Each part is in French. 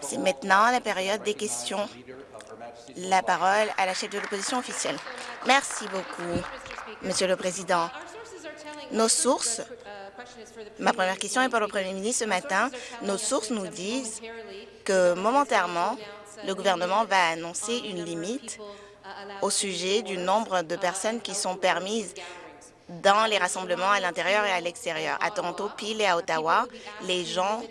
C'est maintenant la période des questions. La parole à la chef de l'opposition officielle. Merci beaucoup, Monsieur le Président. Nos sources, ma première question est pour le Premier ministre ce matin, nos sources nous disent que momentairement, le gouvernement va annoncer une limite au sujet du nombre de personnes qui sont permises dans les rassemblements à l'intérieur et à l'extérieur. À Toronto, Peel et à Ottawa, les gens,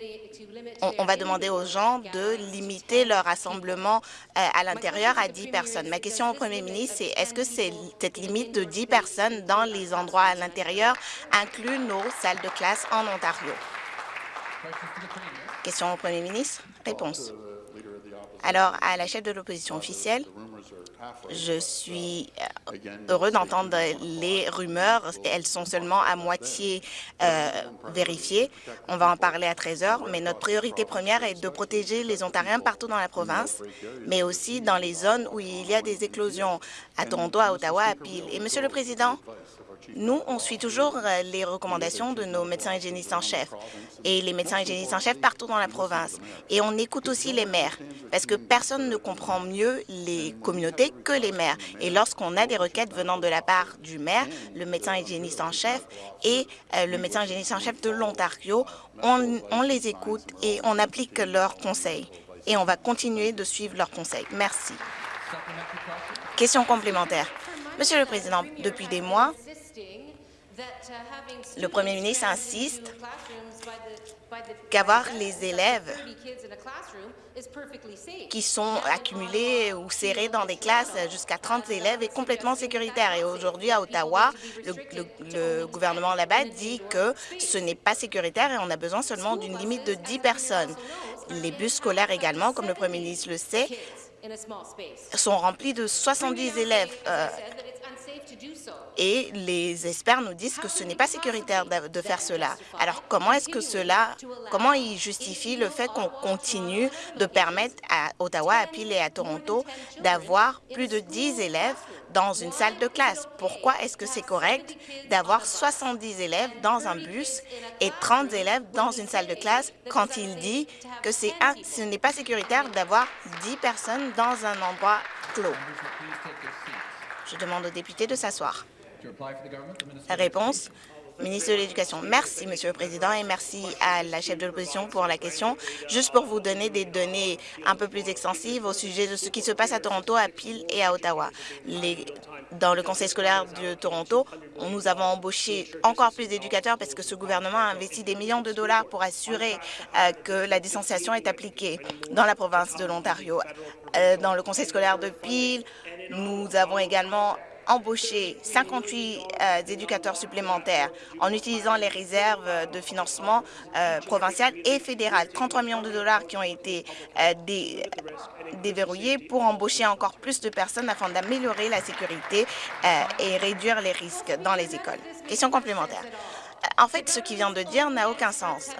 on, va demander aux gens de limiter leur rassemblement euh, à l'intérieur à 10 personnes. Ma question au premier ministre, c'est est-ce que cette limite de 10 personnes dans les endroits à l'intérieur inclut nos salles de classe en Ontario? Question au premier ministre. Réponse. Alors, à la chef de l'opposition officielle, je suis euh, heureux d'entendre les rumeurs. Elles sont seulement à moitié euh, vérifiées. On va en parler à 13 heures, mais notre priorité première est de protéger les Ontariens partout dans la province, mais aussi dans les zones où il y a des éclosions, à Toronto, à Ottawa, à Peel. Et Monsieur le Président, nous, on suit toujours euh, les recommandations de nos médecins hygiénistes en chef et les médecins hygiénistes en chef partout dans la province. Et on écoute aussi les maires, parce que personne ne comprend mieux les communautés que les maires. Et lorsqu'on a des requêtes venant de la part du maire, le médecin hygiéniste en chef et euh, le médecin hygiéniste en chef de l'Ontario, on, on les écoute et on applique leurs conseils. Et on va continuer de suivre leurs conseils. Merci. Question complémentaire. Monsieur le Président, depuis des mois, le Premier ministre insiste qu'avoir les élèves qui sont accumulés ou serrés dans des classes jusqu'à 30 élèves est complètement sécuritaire. Et aujourd'hui, à Ottawa, le, gouvernement là-bas dit que ce n'est pas sécuritaire et on a besoin seulement d'une limite de 10 personnes. Les bus scolaires également, comme le premier ministre le sait, sont remplis de 70 élèves. Euh, et les experts nous disent que ce n'est pas sécuritaire de faire cela. Alors, comment est-ce que cela, comment ils justifient le fait qu'on continue de permettre à Ottawa, à Peel et à Toronto d'avoir plus de 10 élèves dans une salle de classe? Pourquoi est-ce que c'est correct d'avoir 70 élèves dans un bus et 30 élèves dans une salle de classe quand il dit que ce n'est pas sécuritaire d'avoir 10 personnes dans un endroit clos? Je demande aux députés de s'asseoir. Réponse ministre de l'Éducation. Merci, Monsieur le Président, et merci à la chef de l'opposition pour la question. Juste pour vous donner des données un peu plus extensives au sujet de ce qui se passe à Toronto, à Peel et à Ottawa. Dans le conseil scolaire de Toronto, nous avons embauché encore plus d'éducateurs parce que ce gouvernement a investi des millions de dollars pour assurer euh, que la distanciation est appliquée dans la province de l'Ontario. Euh, dans le conseil scolaire de Peel, nous avons également embauché 58 euh, éducateurs supplémentaires en utilisant les réserves de financement euh, provinciales et fédérales. 33 millions de dollars qui ont été euh, déverrouillés pour embaucher encore plus de personnes afin d'améliorer la sécurité et réduire les risques dans les écoles. Question complémentaire. En fait, ce qu'il vient de dire n'a aucun sens.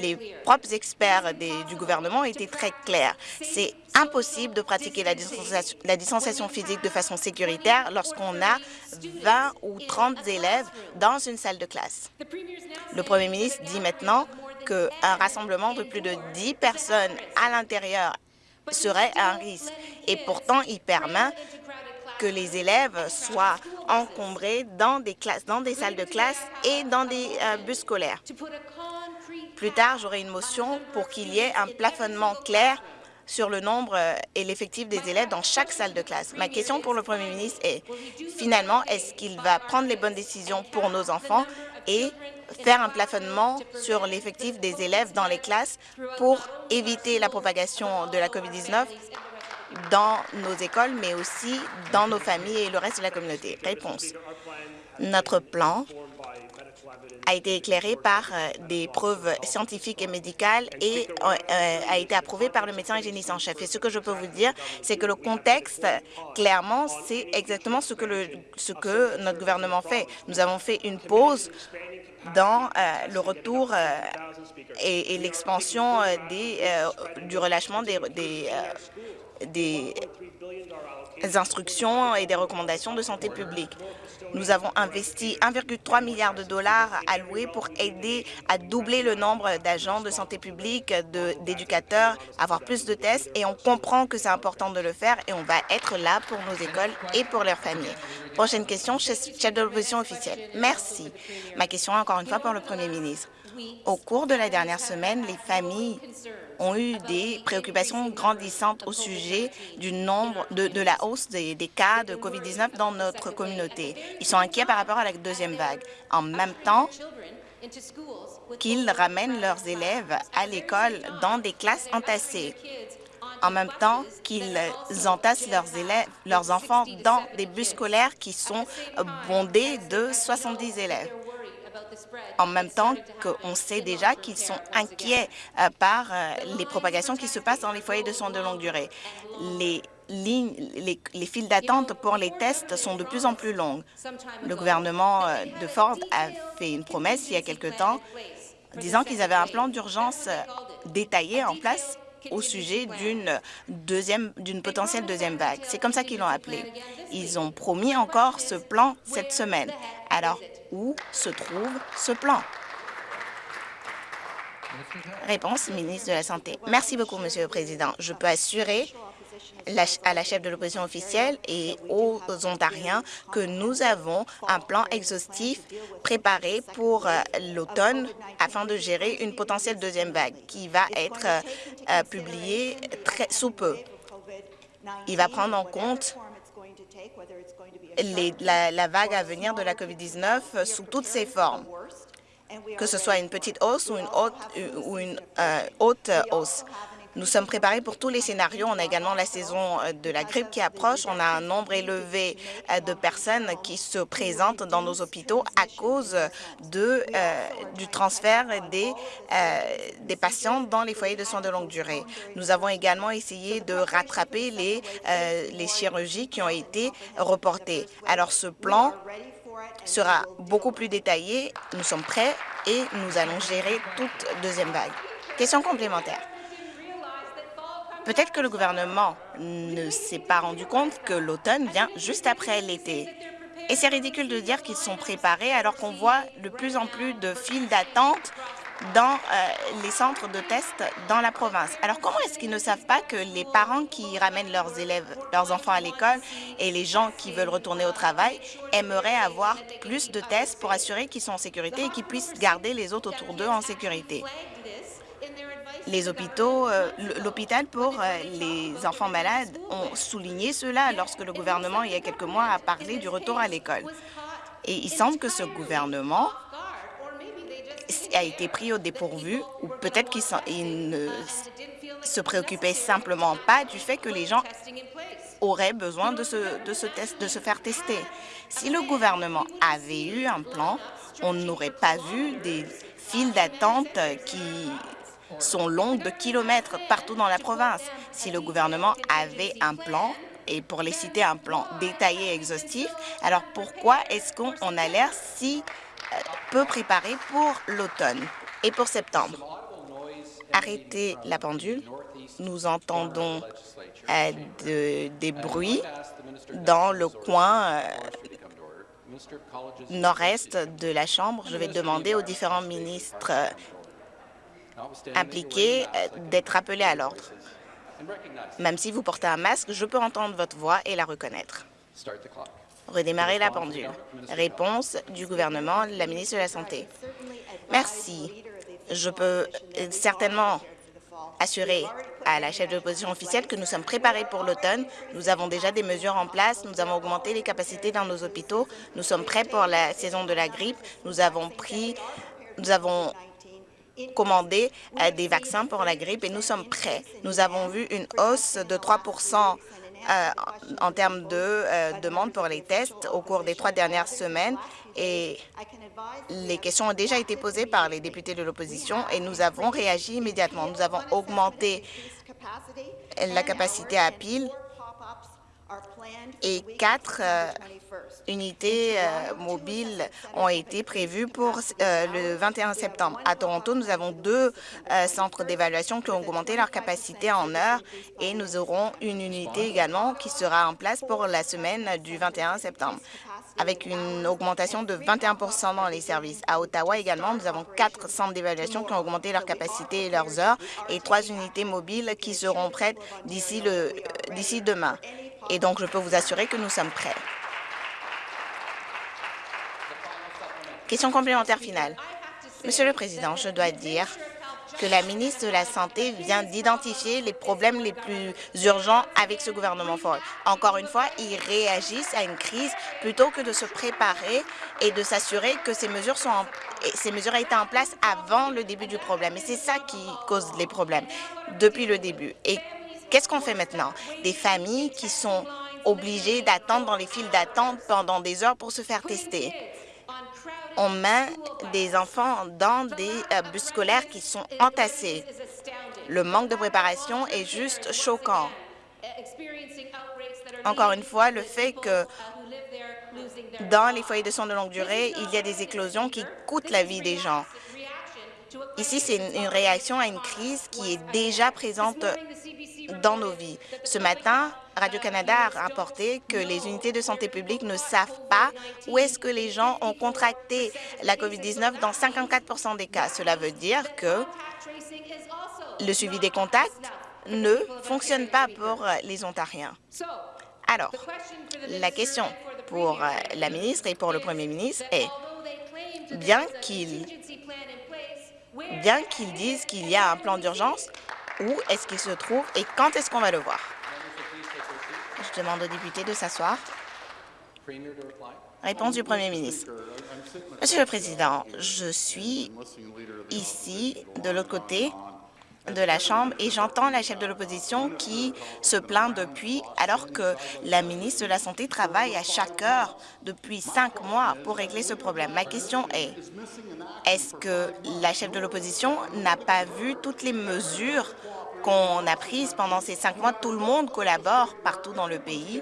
Les propres experts du gouvernement étaient très clairs. C'est impossible de pratiquer la distanciation, la distanciation physique de façon sécuritaire lorsqu'on a 20 ou 30 élèves dans une salle de classe. Le premier ministre dit maintenant qu'un rassemblement de plus de 10 personnes à l'intérieur serait un risque. Et pourtant, il permet que les élèves soient encombrés dans des, classes, dans des salles de classe et dans des euh, bus scolaires. Plus tard, j'aurai une motion pour qu'il y ait un plafonnement clair sur le nombre euh, et l'effectif des élèves dans chaque salle de classe. Ma question pour le Premier ministre est, finalement, est-ce qu'il va prendre les bonnes décisions pour nos enfants et faire un plafonnement sur l'effectif des élèves dans les classes pour éviter la propagation de la COVID-19 dans nos écoles, mais aussi dans nos familles et le reste de la communauté. Réponse. Notre plan a été éclairé par euh, des preuves scientifiques et médicales et euh, euh, a été approuvé par le médecin hygiéniste en chef. Et ce que je peux vous dire, c'est que le contexte, clairement, c'est exactement ce que, notre gouvernement fait. Nous avons fait une pause dans le retour et, l'expansion du relâchement des des instructions et des recommandations de santé publique. Nous avons investi 1,3 milliard de dollars alloués pour aider à doubler le nombre d'agents de santé publique, d'éducateurs, avoir plus de tests et on comprend que c'est important de le faire et on va être là pour nos écoles et pour leurs familles. Prochaine question, chef de l'opposition officielle. Merci. Ma question encore une fois pour le Premier ministre. Au cours de la dernière semaine, les familles ont eu des préoccupations grandissantes au sujet du nombre de, la hausse des, cas de COVID-19 dans notre communauté. Ils sont inquiets par rapport à la deuxième vague. En même temps, qu'ils ramènent leurs élèves à l'école dans des classes entassées en même temps qu'ils entassent leurs enfants dans des bus scolaires qui sont bondés de 70 élèves en même temps qu'on sait déjà qu'ils sont inquiets euh, par euh, les propagations qui se passent dans les foyers de soins de longue durée. Les lignes, les, les files d'attente pour les tests sont de plus en plus longues. Le gouvernement euh, de Ford a fait une promesse il y a quelque temps disant qu'ils avaient un plan d'urgence détaillé en place au sujet d'une deuxième, d'une potentielle deuxième vague. C'est comme ça qu'ils l'ont appelé. Ils ont promis encore ce plan cette semaine. Alors, où se trouve ce plan? Réponse, ministre de la Santé. Merci beaucoup, Monsieur le Président. Je peux assurer à la chef de l'opposition officielle et aux Ontariens que nous avons un plan exhaustif préparé pour euh, l'automne afin de gérer une potentielle deuxième vague qui va être euh, euh, publiée très sous peu. Il va prendre en compte la, vague à venir de la COVID-19 sous toutes ses formes, que ce soit une petite hausse ou une haute, ou une, haute hausse. Nous sommes préparés pour tous les scénarios. On a également la saison euh, de la grippe qui approche. On a un nombre élevé euh, de personnes qui se présentent dans nos hôpitaux à cause euh, du transfert des, patients dans les foyers de soins de longue durée. Nous avons également essayé de rattraper les chirurgies qui ont été reportées. Alors, ce plan sera beaucoup plus détaillé. Nous sommes prêts et nous allons gérer toute deuxième vague. Question complémentaire. Peut-être que le gouvernement ne s'est pas rendu compte que l'automne vient juste après l'été. Et c'est ridicule de dire qu'ils sont préparés alors qu'on voit de plus en plus de files d'attente dans euh, les centres de tests dans la province. Alors comment est-ce qu'ils ne savent pas que les parents qui ramènent leurs élèves, leurs enfants à l'école et les gens qui veulent retourner au travail aimeraient avoir plus de tests pour assurer qu'ils sont en sécurité et qu'ils puissent garder les autres autour d'eux en sécurité? Les hôpitaux, euh, l'hôpital pour euh, les enfants malades ont souligné cela lorsque le gouvernement, il y a quelques mois, a parlé du retour à l'école. Et il semble que ce gouvernement a été pris au dépourvu, ou peut-être qu'il ne se préoccupait simplement pas du fait que les gens auraient besoin de se, test, de se faire tester. Si le gouvernement avait eu un plan, on n'aurait pas vu des files d'attente qui sont longues de kilomètres partout dans la province. Si le gouvernement avait un plan, et pour les citer, un plan détaillé et exhaustif, alors pourquoi est-ce qu'on a l'air si euh, peu préparé pour l'automne et pour septembre? Arrêtez la pendule. Nous entendons euh, des bruits dans le coin euh, nord-est de la Chambre. Je vais demander aux différents ministres impliqués euh, d'être appelés à l'ordre. Même si vous portez un masque, je peux entendre votre voix et la reconnaître. Redémarrer la pendule. Réponse du gouvernement, la ministre de la Santé. Merci. Je peux euh, certainement assurer à la chef de l'opposition officielle que nous sommes préparés pour l'automne. Nous avons déjà des mesures en place. Nous avons augmenté les capacités dans nos hôpitaux. Nous sommes prêts pour la saison de la grippe. Nous avons pris, nous avons commandé euh, des vaccins pour la grippe et nous sommes prêts. Nous avons vu une hausse de 3 euh, en termes de euh, demande pour les tests au cours des trois dernières semaines et les questions ont déjà été posées par les députés de l'opposition et nous avons réagi immédiatement. Nous avons augmenté la capacité à pile et quatre euh, unités euh, mobiles ont été prévues pour euh, le 21 septembre. À Toronto, nous avons deux centres d'évaluation qui ont augmenté leur capacité en heure et nous aurons une unité également qui sera en place pour la semaine du 21 septembre. avec une augmentation de 21% dans les services. À Ottawa également, nous avons quatre centres d'évaluation qui ont augmenté leur capacité et leurs heures et trois unités mobiles qui seront prêtes d'ici demain. Et donc, je peux vous assurer que nous sommes prêts. Question complémentaire finale. Monsieur le Président, je dois dire que la ministre de la Santé vient d'identifier les problèmes les plus urgents avec ce gouvernement fort. Encore une fois, ils réagissent à une crise plutôt que de se préparer et de s'assurer que ces mesures, sont ces mesures été en place avant le début du problème. Et c'est ça qui cause les problèmes depuis le début. Qu'est-ce qu'on fait maintenant? Des familles qui sont obligées d'attendre dans les files d'attente pendant des heures pour se faire tester on met des enfants dans des euh, bus scolaires qui sont entassés. Le manque de préparation est juste choquant. Encore une fois, le fait que dans les foyers de soins de longue durée, il y a des éclosions qui coûtent la vie des gens. Ici, c'est une réaction à une crise qui est déjà présente dans nos vies. Ce matin, Radio-Canada a rapporté que les unités de santé publique ne savent pas où est-ce que les gens ont contracté la COVID-19 dans 54% des cas. Cela veut dire que le suivi des contacts ne fonctionne pas pour les Ontariens. Alors, la question pour la ministre et pour le premier ministre est, bien qu'ils bien qu'ils disent qu'il y a un plan d'urgence, où est-ce qu'il se trouve et quand est-ce qu'on va le voir? Je demande aux députés de s'asseoir. Réponse du Premier ministre. Monsieur le Président, je suis ici, de l'autre côté de la Chambre, et j'entends la chef de l'opposition qui se plaint depuis, alors que la ministre de la Santé travaille à chaque heure depuis cinq mois pour régler ce problème. Ma question est, est-ce que la chef de l'opposition n'a pas vu toutes les mesures qu'on a prises pendant ces cinq mois, tout le monde collabore partout dans le pays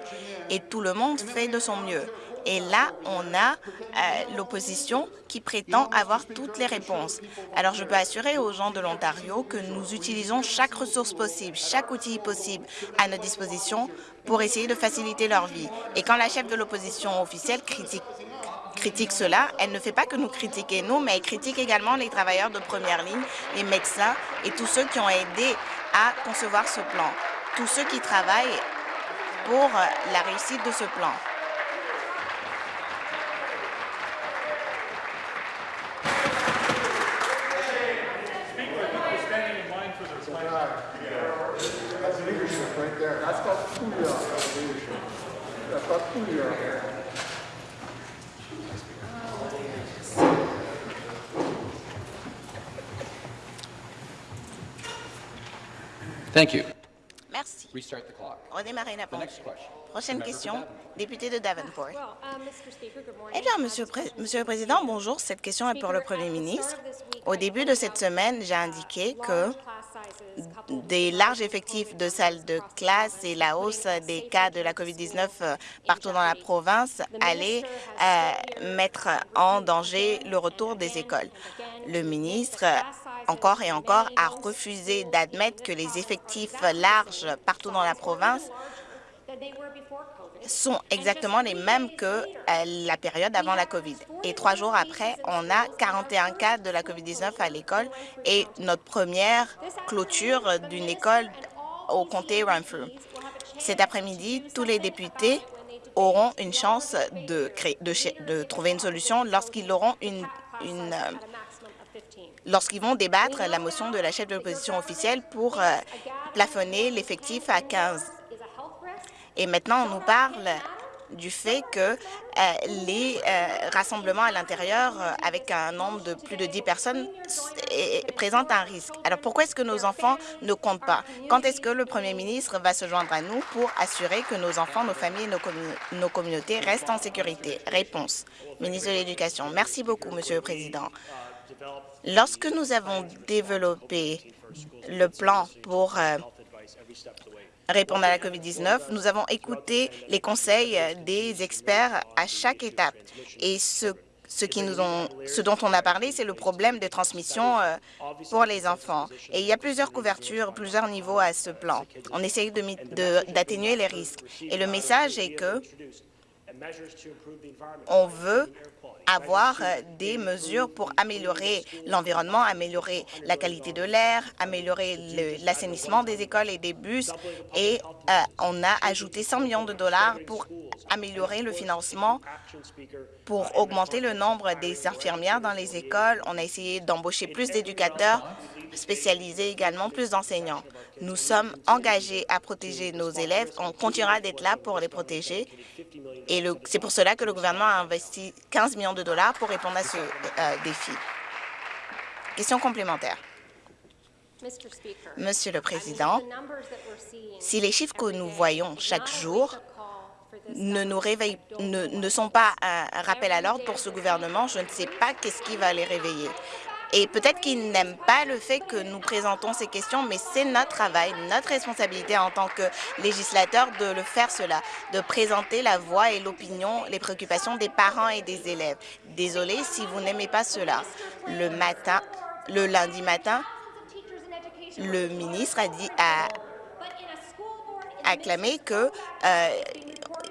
et tout le monde fait de son mieux. Et là, on a euh, l'opposition qui prétend avoir toutes les réponses. Alors, je peux assurer aux gens de l'Ontario que nous utilisons chaque ressource possible, chaque outil possible à notre disposition pour essayer de faciliter leur vie. Et quand la chef de l'opposition officielle critique critique cela, elle ne fait pas que nous critiquer nous, mais elle critique également les travailleurs de première ligne, les médecins et tous ceux qui ont aidé à concevoir ce plan, tous ceux qui travaillent pour la réussite de ce plan. Thank you. Merci. Restart the clock. Redémarrer la The next question. Prochaine question, député de Davenport. Um, Eh bien, Monsieur, Pré- Monsieur le Président, bonjour. Cette question est pour le Premier ministre. Au début de cette semaine, j'ai indiqué que des larges effectifs de salles de classe et la hausse des cas de la COVID-19 euh, partout dans la province allaient euh, mettre en danger le retour des écoles. Le ministre, encore et encore, a refusé d'admettre que les effectifs larges partout dans la province sont exactement les mêmes que euh, la période avant la COVID. Et trois jours après, on a 41 cas de la COVID-19 à l'école et notre première clôture d'une école au comté Renfrew. Cet après-midi, tous les députés auront une chance de, créer, de, ch- de trouver une solution lorsqu'ils auront une, une, euh, lorsqu'ils vont débattre la motion de la chef de l'opposition officielle pour euh, plafonner l'effectif à 15. Et maintenant, on nous parle du fait que euh, les euh, rassemblements à l'intérieur euh, avec un nombre de plus de 10 personnes présentent un risque. Alors pourquoi est-ce que nos enfants ne comptent pas? Quand est-ce que le premier ministre va se joindre à nous pour assurer que nos enfants, nos familles et nos, nos communautés restent en sécurité? Réponse. Ministre de l'Éducation. Merci beaucoup, Monsieur le Président. Lorsque nous avons développé le plan pour répondre à la COVID-19, nous avons écouté les conseils des experts à chaque étape. Et ce, ce, qui nous ont, ce dont on a parlé, c'est le problème de transmission euh, pour les enfants. Et il y a plusieurs couvertures, plusieurs niveaux à ce plan. On essaye d'atténuer les risques. Et le message est que On veut avoir des mesures pour améliorer l'environnement, améliorer la qualité de l'air, améliorer l'assainissement des écoles et des bus. Et euh, on a ajouté 100 millions de dollars pour améliorer le financement pour augmenter le nombre des infirmières dans les écoles. On a essayé d'embaucher plus d'éducateurs spécialisés également, plus d'enseignants. Nous sommes engagés à protéger nos élèves. On continuera d'être là pour les protéger. Et c'est pour cela que le gouvernement a investi 15 millions de dollars pour répondre à ce euh, défi. Question complémentaire. Monsieur le Président, si les chiffres que nous voyons chaque jour ne nous réveillent, ne, ne sont pas un rappel à l'ordre pour ce gouvernement, je ne sais pas qu'est-ce qui va les réveiller. Et peut-être qu'ils n'aiment pas le fait que nous présentons ces questions, mais c'est notre travail, notre responsabilité en tant que législateur de le faire cela, de présenter la voix et l'opinion, les préoccupations des parents et des élèves. Désolé si vous n'aimez pas cela. Le matin, le lundi matin, le ministre a dit a acclamé que euh,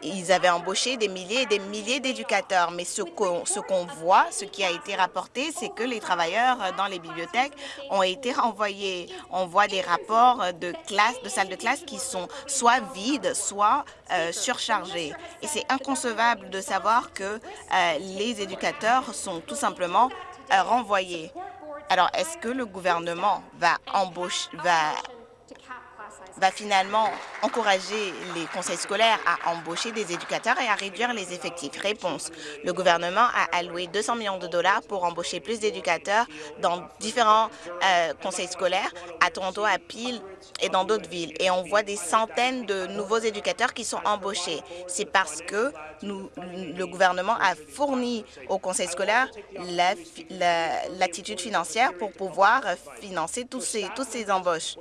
ils avaient embauché des milliers et des milliers d'éducateurs. Mais ce qu'on voit, ce qui a été rapporté, c'est que les travailleurs dans les bibliothèques ont été renvoyés. On voit des rapports de classe, de salles de classe qui sont soit vides, soit euh, surchargées. Et c'est inconcevable de savoir que euh, les éducateurs sont tout simplement euh, renvoyés. Alors, est-ce que le gouvernement va embaucher, va va finalement encourager les conseils scolaires à embaucher des éducateurs et à réduire les effectifs. Réponse. Le gouvernement a alloué 200 millions de dollars pour embaucher plus d'éducateurs dans différents euh, conseils scolaires, à Toronto, à Peel et dans d'autres villes. Et on voit des centaines de nouveaux éducateurs qui sont embauchés. C'est parce que le gouvernement a fourni au conseil scolaire l'attitude financière pour pouvoir financer tous ces, toutes ces embauches.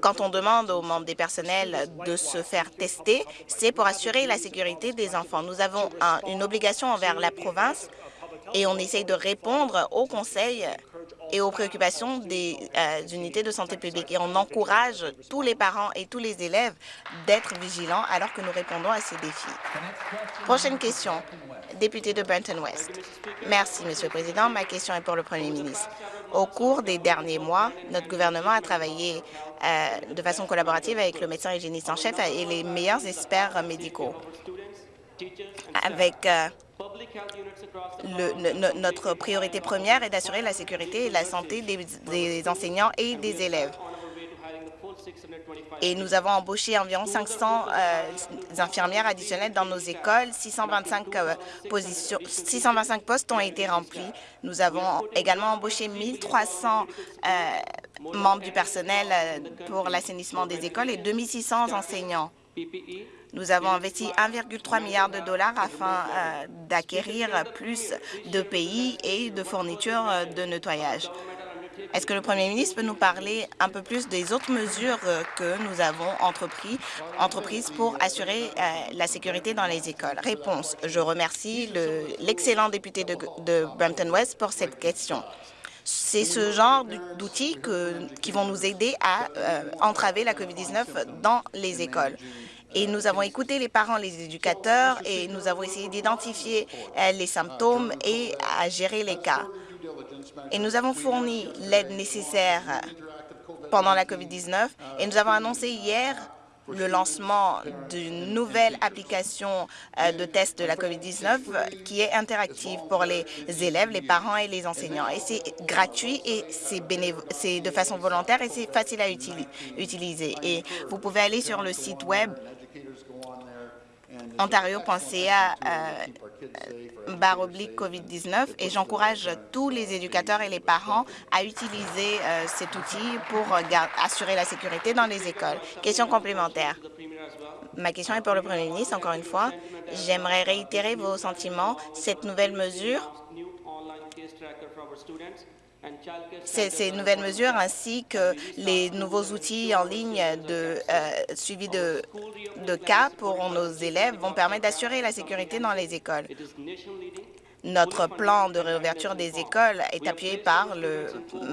Quand on demande aux membres des personnels de se faire tester, c'est pour assurer la sécurité des enfants. Nous avons une obligation envers la province et on essaye de répondre aux conseils et aux préoccupations des euh, unités de santé publique. Et on encourage tous les parents et tous les élèves d'être vigilants alors que nous répondons à ces défis. Prochaine question, député de Benton West. Merci, Monsieur le Président. Ma question est pour le Premier ministre. Au cours des derniers mois, notre gouvernement a travaillé euh, de façon collaborative avec le médecin hygiéniste en chef et les meilleurs experts médicaux. Avec euh, le, notre priorité première est d'assurer la sécurité et la santé des, enseignants et des élèves. Et nous avons embauché environ 500 euh, infirmières additionnelles dans nos écoles. 625, positions, 625 postes ont été remplis. Nous avons également embauché 1300 euh, membres du personnel euh, pour l'assainissement des écoles et 2600 enseignants. Nous avons investi 1,3 milliard de dollars afin euh, d'acquérir plus de pays et de fournitures euh, de nettoyage. Est-ce que le Premier ministre peut nous parler un peu plus des autres mesures euh, que nous avons entrepris, entreprises pour assurer la sécurité dans les écoles? Réponse. Je remercie l'excellent député de, de Brampton West pour cette question. C'est ce genre d'outils qui vont nous aider à entraver la COVID-19 dans les écoles. Et nous avons écouté les parents, les éducateurs, et nous avons essayé d'identifier euh, les symptômes et à gérer les cas. Et nous avons fourni l'aide nécessaire pendant la COVID-19 et nous avons annoncé hier le lancement d'une nouvelle application euh, de test de la COVID-19 qui est interactive pour les élèves, les parents et les enseignants. Et c'est gratuit et c'est de façon volontaire et c'est facile à utiliser. Et vous pouvez aller sur le site Web ontario.ca euh, barre oblique COVID-19 et j'encourage tous les éducateurs et les parents à utiliser euh, cet outil pour assurer la sécurité dans les écoles. Question complémentaire. Ma question est pour le Premier ministre, encore une fois. J'aimerais réitérer vos sentiments. Cette nouvelle mesure ces, nouvelles mesures ainsi que les nouveaux outils en ligne de euh, suivi de, cas pour nos élèves vont permettre d'assurer la sécurité dans les écoles. Notre plan de réouverture des écoles est appuyé par le,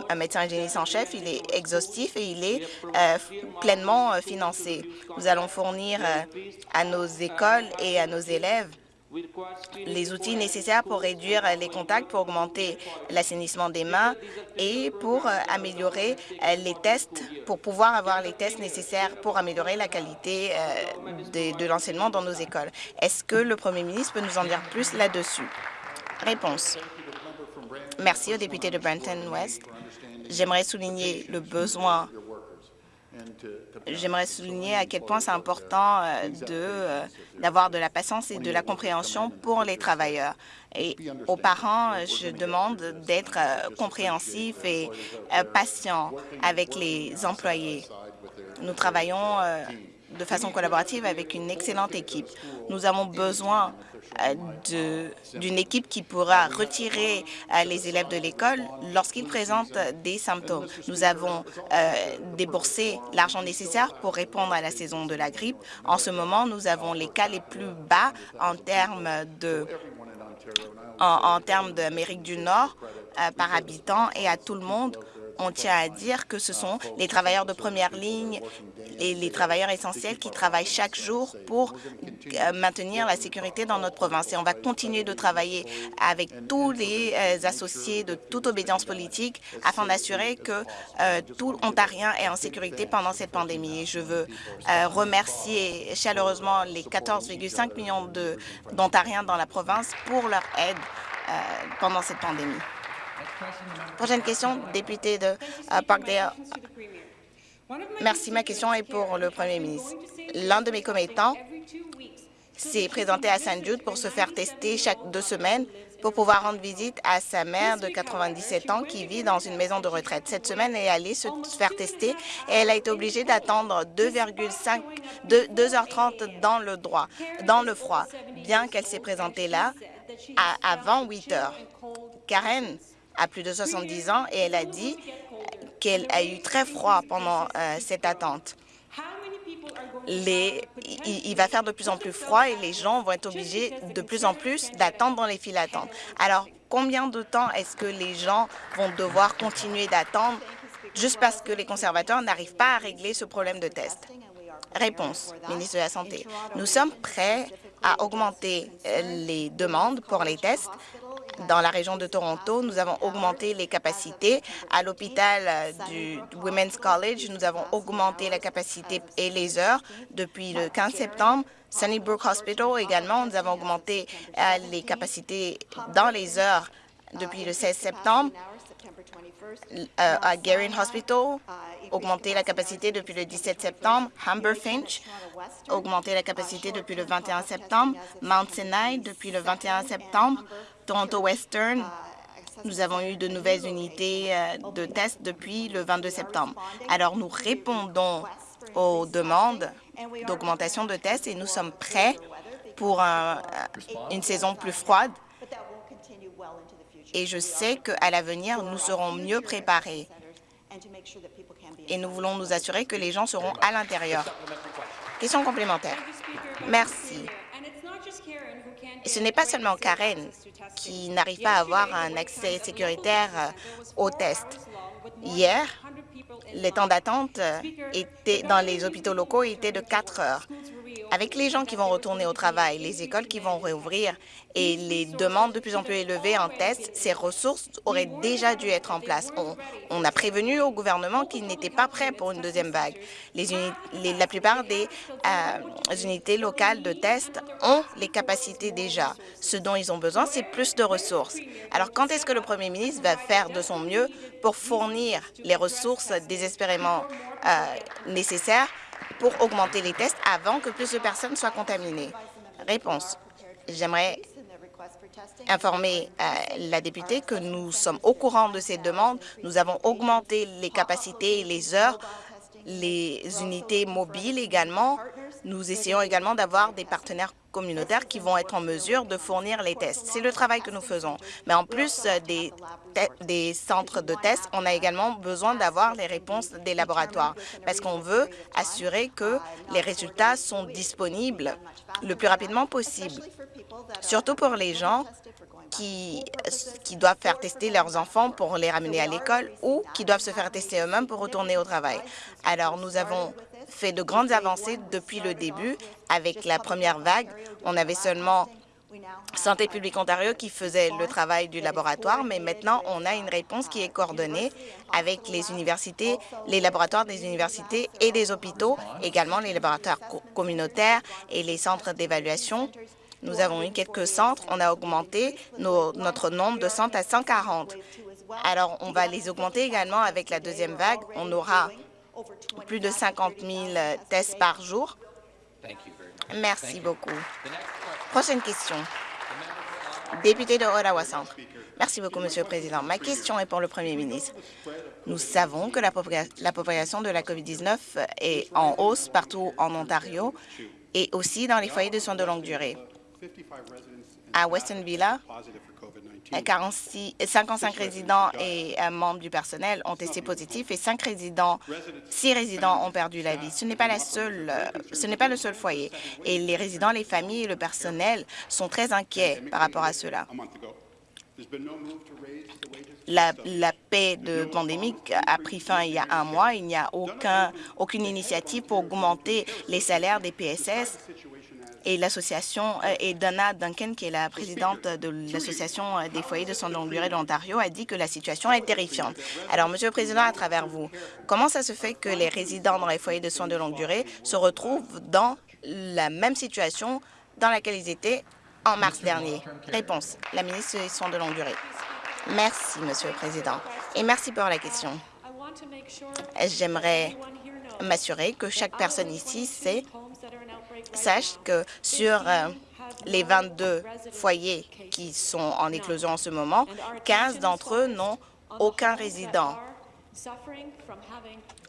un médecin hygiéniste en chef. Il est exhaustif et il est euh, pleinement euh, financé. Nous allons fournir à nos écoles et à nos élèves les outils nécessaires pour réduire les contacts, pour augmenter l'assainissement des mains et pour améliorer les tests, pour pouvoir avoir les tests nécessaires pour améliorer la qualité de, de l'enseignement dans nos écoles. Est-ce que le premier ministre peut nous en dire plus là-dessus? Réponse. Merci au député de Brenton West. J'aimerais souligner le besoin J'aimerais souligner à quel point c'est important euh, euh, d'avoir de la patience et de la compréhension pour les travailleurs. Et aux parents, je demande d'être euh, compréhensifs et patients avec les employés. Nous travaillons de façon collaborative avec une excellente équipe. Nous avons besoin euh, d'une équipe qui pourra retirer euh, les élèves de l'école lorsqu'ils présentent des symptômes. Nous avons euh, déboursé l'argent nécessaire pour répondre à la saison de la grippe. En ce moment, nous avons les cas les plus bas en termes de en termes d'Amérique du Nord par habitant et à tout le monde on tient à dire que ce sont les travailleurs de première ligne et les travailleurs essentiels qui travaillent chaque jour pour euh, maintenir la sécurité dans notre province. Et on va continuer de travailler avec tous les euh, associés de toute obédience politique afin d'assurer que euh, tout Ontarien est en sécurité pendant cette pandémie. Et je veux remercier chaleureusement les 14,5 millions d'Ontariens dans la province pour leur aide pendant cette pandémie. Prochaine question, député de euh, Parkdale. Merci. Ma question est pour le premier ministre. L'un de mes commettants s'est présenté à St. Jude pour se faire tester chaque deux semaines pour pouvoir rendre visite à sa mère de 97 ans qui vit dans une maison de retraite. Cette semaine, elle est allée se faire tester et elle a été obligée d'attendre 2,5 2h30 dans le droit, dans le froid, bien qu'elle s'est présentée là avant 8 heures. Karen a plus de 70 ans et elle a dit qu'elle a eu très froid pendant euh, cette attente. Il, va faire de plus en plus froid et les gens vont être obligés de plus en plus d'attendre dans les files d'attente. Alors, combien de temps est-ce que les gens vont devoir continuer d'attendre juste parce que les conservateurs n'arrivent pas à régler ce problème de test? Réponse, ministre de la Santé. Nous sommes prêts à augmenter euh, les demandes pour les tests dans la région de Toronto, nous avons augmenté les capacités. À l'hôpital euh, du Women's College, nous avons augmenté la capacité et les heures depuis le 15 septembre. Sunnybrook Hospital également, nous avons augmenté euh, les capacités dans les heures depuis le 16 septembre. Euh, à Garin Hospital, augmenté la capacité depuis le 17 septembre. Humber Finch, augmenté la capacité depuis le 21 septembre. Mount Sinai, depuis le 21 septembre. Toronto Western, nous avons eu de nouvelles unités euh, de tests depuis le 22 septembre. Alors, nous répondons aux demandes d'augmentation de tests et nous sommes prêts pour une saison plus froide. Et je sais qu'à l'avenir, nous serons mieux préparés. Et nous voulons nous assurer que les gens seront à l'intérieur. Question complémentaire. Merci. Et ce n'est pas seulement Karen qui n'arrive pas à avoir un accès sécuritaire euh, aux tests. Hier, les temps d'attente euh, dans les hôpitaux locaux étaient de 4 heures. Avec les gens qui vont retourner au travail, les écoles qui vont réouvrir et les demandes de plus en plus élevées en tests, ces ressources auraient déjà dû être en place. On, a prévenu au gouvernement qu'il n'était pas prêt pour une deuxième vague. La plupart des euh, unités locales de tests ont les capacités déjà. Ce dont ils ont besoin, c'est plus de ressources. Alors, quand est-ce que le premier ministre va faire de son mieux pour fournir les ressources désespérément euh, nécessaires pour augmenter les tests avant que plus de personnes soient contaminées? Réponse. J'aimerais informer euh, la députée que nous sommes au courant de ces demandes. Nous avons augmenté les capacités et les heures, les unités mobiles également. Nous essayons également d'avoir des partenaires communautaires qui vont être en mesure de fournir les tests. C'est le travail que nous faisons. Mais en plus euh, des, centres de tests, on a également besoin d'avoir les réponses des laboratoires parce qu'on veut assurer que les résultats sont disponibles le plus rapidement possible, surtout pour les gens qui, qui doivent faire tester leurs enfants pour les ramener à l'école ou qui doivent se faire tester eux-mêmes pour retourner au travail. Alors, nous avons fait de grandes avancées depuis le début. Avec la première vague, on avait seulement Santé publique Ontario qui faisait le travail du laboratoire, mais maintenant, on a une réponse qui est coordonnée avec les universités, les laboratoires des universités et des hôpitaux, également les laboratoires communautaires et les centres d'évaluation. Nous avons eu quelques centres. On a augmenté notre nombre de centres à 140. Alors, on va les augmenter également avec la deuxième vague. On aura plus de 50 000 tests par jour. Merci beaucoup. Prochaine question. Député de Ottawa Centre. Merci beaucoup, Monsieur le Président. Ma question est pour le Premier ministre. Nous savons que la, propagation de la COVID-19 est en hausse partout en Ontario et aussi dans les foyers de soins de longue durée. À Weston Villa, 46, 55 résidents et un membre du personnel ont testé positif et 5 résidents, 6 résidents ont perdu la vie. Ce n'est pas la seule, ce n'est pas le seul foyer. Et les résidents, les familles et le personnel sont très inquiets par rapport à cela. La, la, paix de pandémique a pris fin il y a un mois. Il n'y a aucun, aucune initiative pour augmenter les salaires des PSS et l'association euh, et Donna Duncan, qui est la présidente de l'association euh, des foyers de soins de longue durée de l'Ontario, a dit que la situation est terrifiante. Alors, Monsieur le Président, à travers vous, comment ça se fait que les résidents dans les foyers de soins de longue durée se retrouvent dans la même situation dans laquelle ils étaient en mars dernier? Réponse. La ministre des Soins de longue durée. Merci, Monsieur le Président, et merci pour la question. J'aimerais m'assurer que chaque personne ici sait sache que sur euh, les 22 foyers qui sont en éclosion en ce moment, 15 d'entre eux n'ont aucun résident,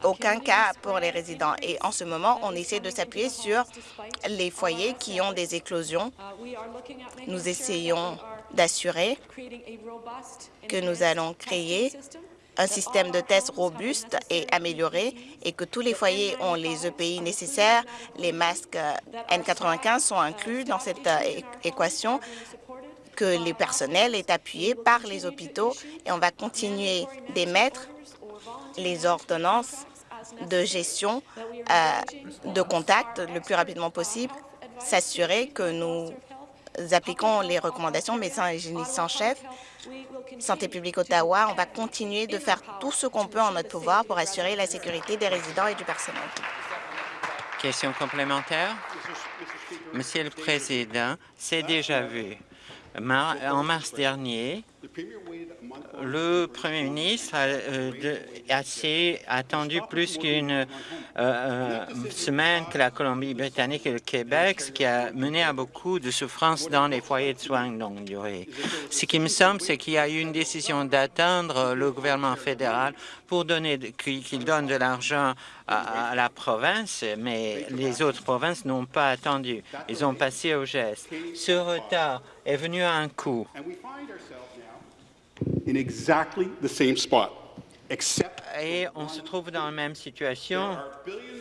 aucun cas pour les résidents. Et en ce moment, on essaie de s'appuyer sur les foyers qui ont des éclosions. Nous essayons d'assurer que nous allons créer un système de tests robuste et amélioré et que tous les foyers ont les EPI nécessaires. Les masques N95 sont inclus dans cette euh, équation que les personnels est appuyé par les hôpitaux et on va continuer d'émettre les ordonnances de gestion euh, de contact le plus rapidement possible, s'assurer que nous appliquons les recommandations médecins et hygiénistes en chef Santé publique Ottawa, on va continuer de faire tout ce qu'on peut en notre pouvoir pour assurer la sécurité des résidents et du personnel. Question complémentaire? Monsieur le Président, c'est déjà vu. En mars dernier, le Premier ministre a euh, attendu plus qu'une euh, euh, semaine que la Colombie-Britannique et le Québec, ce qui a mené à beaucoup de souffrances dans les foyers de soins de longue durée. Ce qui me semble, c'est qu'il y a eu une décision d'attendre le gouvernement fédéral pour donner qu'il donne de l'argent à, la province, mais les autres provinces n'ont pas attendu. Ils ont passé au geste. Ce retard est venu à un coût et on se trouve dans la même situation.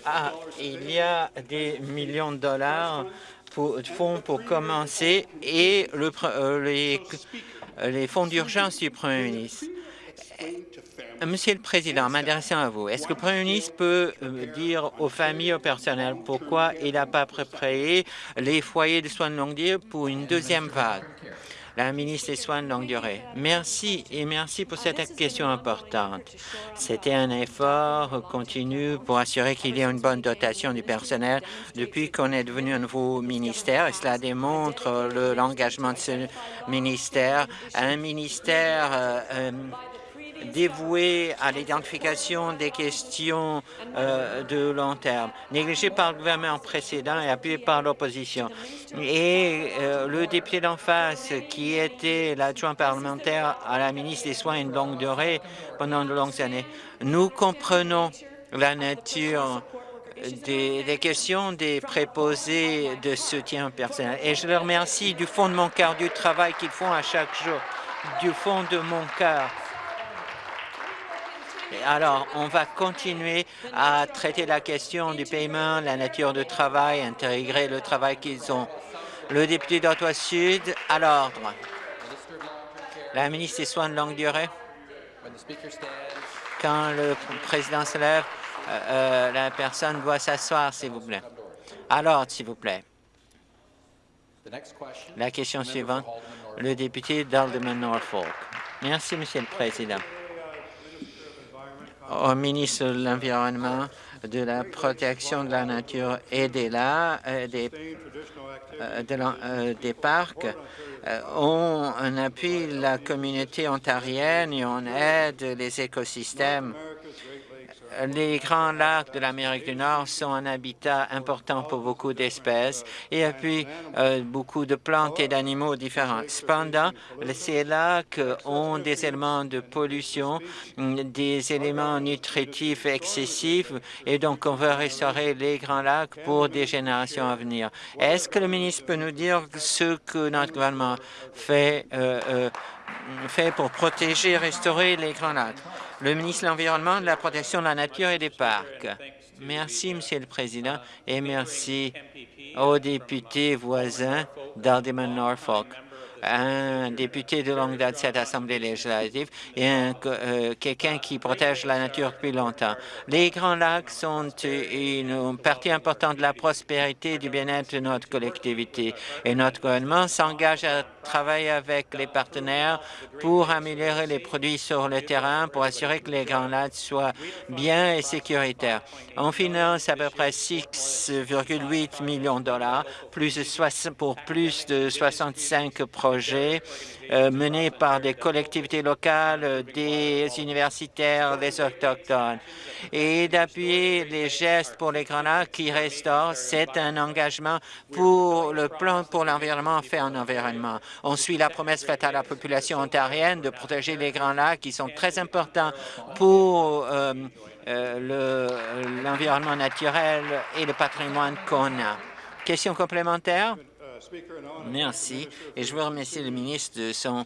Ah, il y a des millions de dollars pour, de fonds pour commencer et le, euh, les, les fonds d'urgence du Premier ministre. Monsieur le Président, m'adressant à vous, est-ce que le Premier ministre peut euh, dire aux familles, au personnel, pourquoi il n'a pas préparé les foyers de soins de longue durée pour une deuxième vague? La ministre des Soins de longue durée. Merci et merci pour cette question importante. C'était un effort continu pour assurer qu'il y ait une bonne dotation du personnel depuis qu'on est devenu un nouveau ministère et cela démontre l'engagement de ce ministère, un ministère euh, euh, dévoué à l'identification des questions euh, de long terme, négligé par le gouvernement précédent et appuyé par l'opposition. Et euh, le député d'en face, qui était l'adjoint parlementaire à la ministre des Soins de longue durée pendant de longues années, nous comprenons la nature des, des, questions des préposés de soutien personnel. Et je leur remercie du fond de mon cœur du travail qu'ils font à chaque jour, du fond de mon cœur. Alors, on va continuer à traiter la question du paiement, la nature du travail, intégrer le travail qu'ils ont. Le député d'Ottawa-Sud, à l'ordre. La ministre des Soins de longue durée. Quand le président se lève, euh, euh, la personne doit s'asseoir, s'il vous plaît. Alors, s'il vous plaît. La question suivante, le député d'Alderman Norfolk. Merci, Monsieur le Président. Au ministre de l'Environnement, de la protection de la nature et des, euh, des, des parcs, on appuie la communauté ontarienne et on aide les écosystèmes les grands lacs de l'Amérique du Nord sont un habitat important pour beaucoup d'espèces et puis euh, beaucoup de plantes et d'animaux différents. Cependant, ces lacs ont des éléments de pollution, des éléments nutritifs excessifs et donc on veut restaurer les grands lacs pour des générations à venir. Est-ce que le ministre peut nous dire ce que notre gouvernement fait, euh, euh, fait pour protéger et restaurer les grands lacs? Le ministre de l'Environnement, de la protection de la nature et des parcs. Merci, Monsieur le Président, et merci aux députés voisins d'Alderman Norfolk un député de longue date de cette Assemblée législative et euh, quelqu'un qui protège la nature depuis longtemps. Les Grands Lacs sont une partie importante de la prospérité et du bien-être de notre collectivité et notre gouvernement s'engage à travailler avec les partenaires pour améliorer les produits sur le terrain pour assurer que les Grands Lacs soient bien et sécuritaires. On finance à peu près 6,8 millions de dollars pour plus de 65 projets euh, menés par des collectivités locales, des universitaires, des autochtones. Et d'appuyer les gestes pour les Grands Lacs qui restaurent, c'est un engagement pour le plan pour l'environnement fait en environnement. On suit la promesse faite à la population ontarienne de protéger les Grands Lacs qui sont très importants pour euh, euh, l'environnement naturel et le patrimoine qu'on a. Question complémentaire? Merci. Et je veux remercier le ministre de son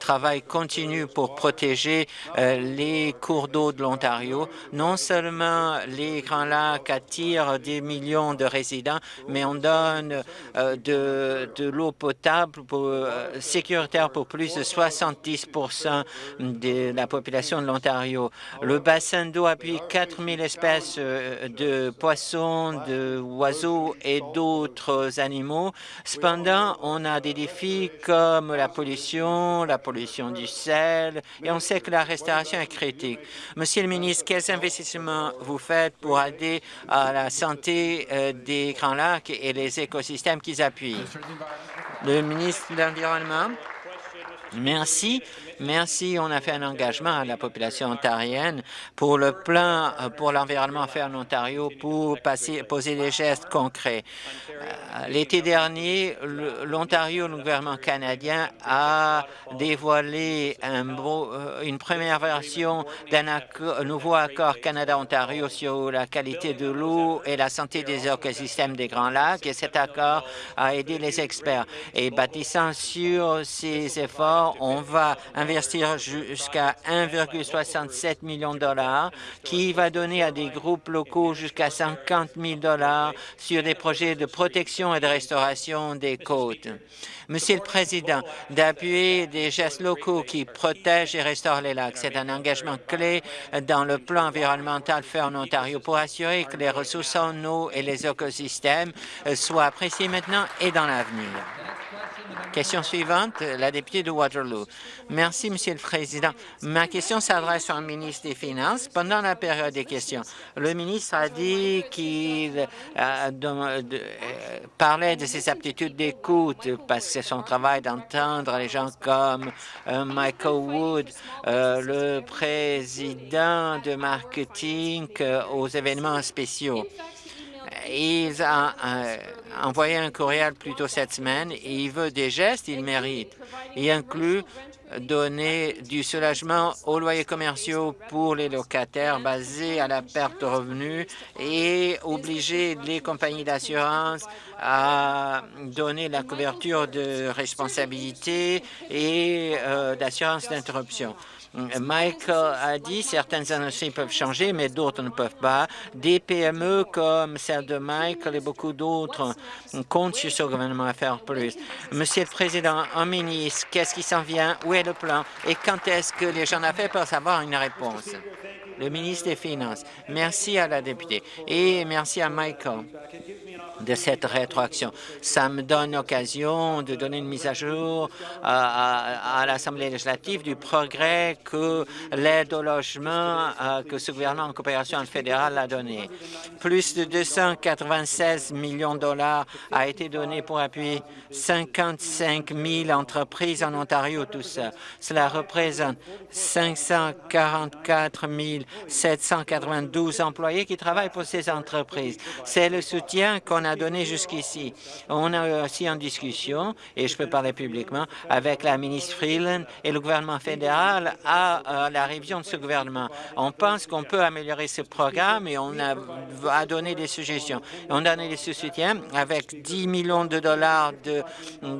travail continu pour protéger euh, les cours d'eau de l'Ontario. Non seulement les Grands Lacs attirent des millions de résidents, mais on donne euh, de, l'eau potable euh, sécuritaire pour plus de 70% de la population de l'Ontario. Le bassin d'eau appuie 4 000 espèces de poissons, d'oiseaux et d'autres animaux. Cependant, on a des défis comme la pollution, la pollution du sel, et on sait que la restauration est critique. Monsieur le ministre, quels investissements vous faites pour aider à la santé euh, des Grands Lacs et les écosystèmes qu'ils appuient? Le ministre de l'Environnement? Merci. Merci. On a fait un engagement à la population ontarienne pour le plan euh, pour l'environnement fait en Ontario pour poser des gestes concrets. Euh, l'été dernier, l'Ontario, le gouvernement canadien, a dévoilé euh, une première version d'un nouveau accord Canada-Ontario sur la qualité de l'eau et la santé des écosystèmes des Grands Lacs. Et cet accord a aidé les experts. Et bâtissant sur ces efforts, on va investir investir jusqu'à 1,67 million de dollars, qui va donner à des groupes locaux jusqu'à 50 000 dollars sur des projets de protection et de restauration des côtes. Monsieur le Président, d'appuyer des gestes locaux qui protègent et restaurent les lacs, c'est un engagement clé dans le plan environnemental fait en Ontario pour assurer que les ressources en eau et les écosystèmes soient appréciés maintenant et dans l'avenir. Question suivante, la députée de Waterloo. Merci, Monsieur le Président. Ma question s'adresse au ministre des Finances. Pendant la période des questions, le ministre a dit qu'il euh, euh, parlait de ses aptitudes d'écoute parce que c'est son travail d'entendre les gens comme euh, Michael Wood, le président de marketing aux événements spéciaux. Il a envoyé un courriel plus tôt cette semaine et il veut des gestes, il mérite. Il inclut donner du soulagement aux loyers commerciaux pour les locataires basés à la perte de revenus et obliger les compagnies d'assurance à donner la couverture de responsabilité et euh, d'assurance d'interruption. Michael a dit certaines industries peuvent changer, mais d'autres ne peuvent pas. Des PME comme celle de Michael et beaucoup d'autres comptent sur ce gouvernement à faire plus. Monsieur le Président, un ministre, qu'est-ce qui s'en vient? Où est le plan? Et quand est-ce que les gens d'affaires peuvent avoir une réponse? Le ministre des Finances. Merci à la députée et merci à Michael de cette rétroaction. Ça me donne l'occasion de donner une mise à jour à, l'Assemblée législative du progrès que l'aide au logement euh, que ce gouvernement en coopération fédérale a donné. Plus de 296 millions de dollars a été donné pour appuyer 55 000 entreprises en Ontario, tout ça. Cela représente 544 792 employés qui travaillent pour ces entreprises. C'est le soutien qu'on a donné jusqu'ici. On a aussi en discussion, et je peux parler publiquement, avec la ministre Freeland et le gouvernement fédéral à, la révision de ce gouvernement. On pense qu'on peut améliorer ce programme et on a, a donné des suggestions. On a donné des soutiens avec 10 millions de dollars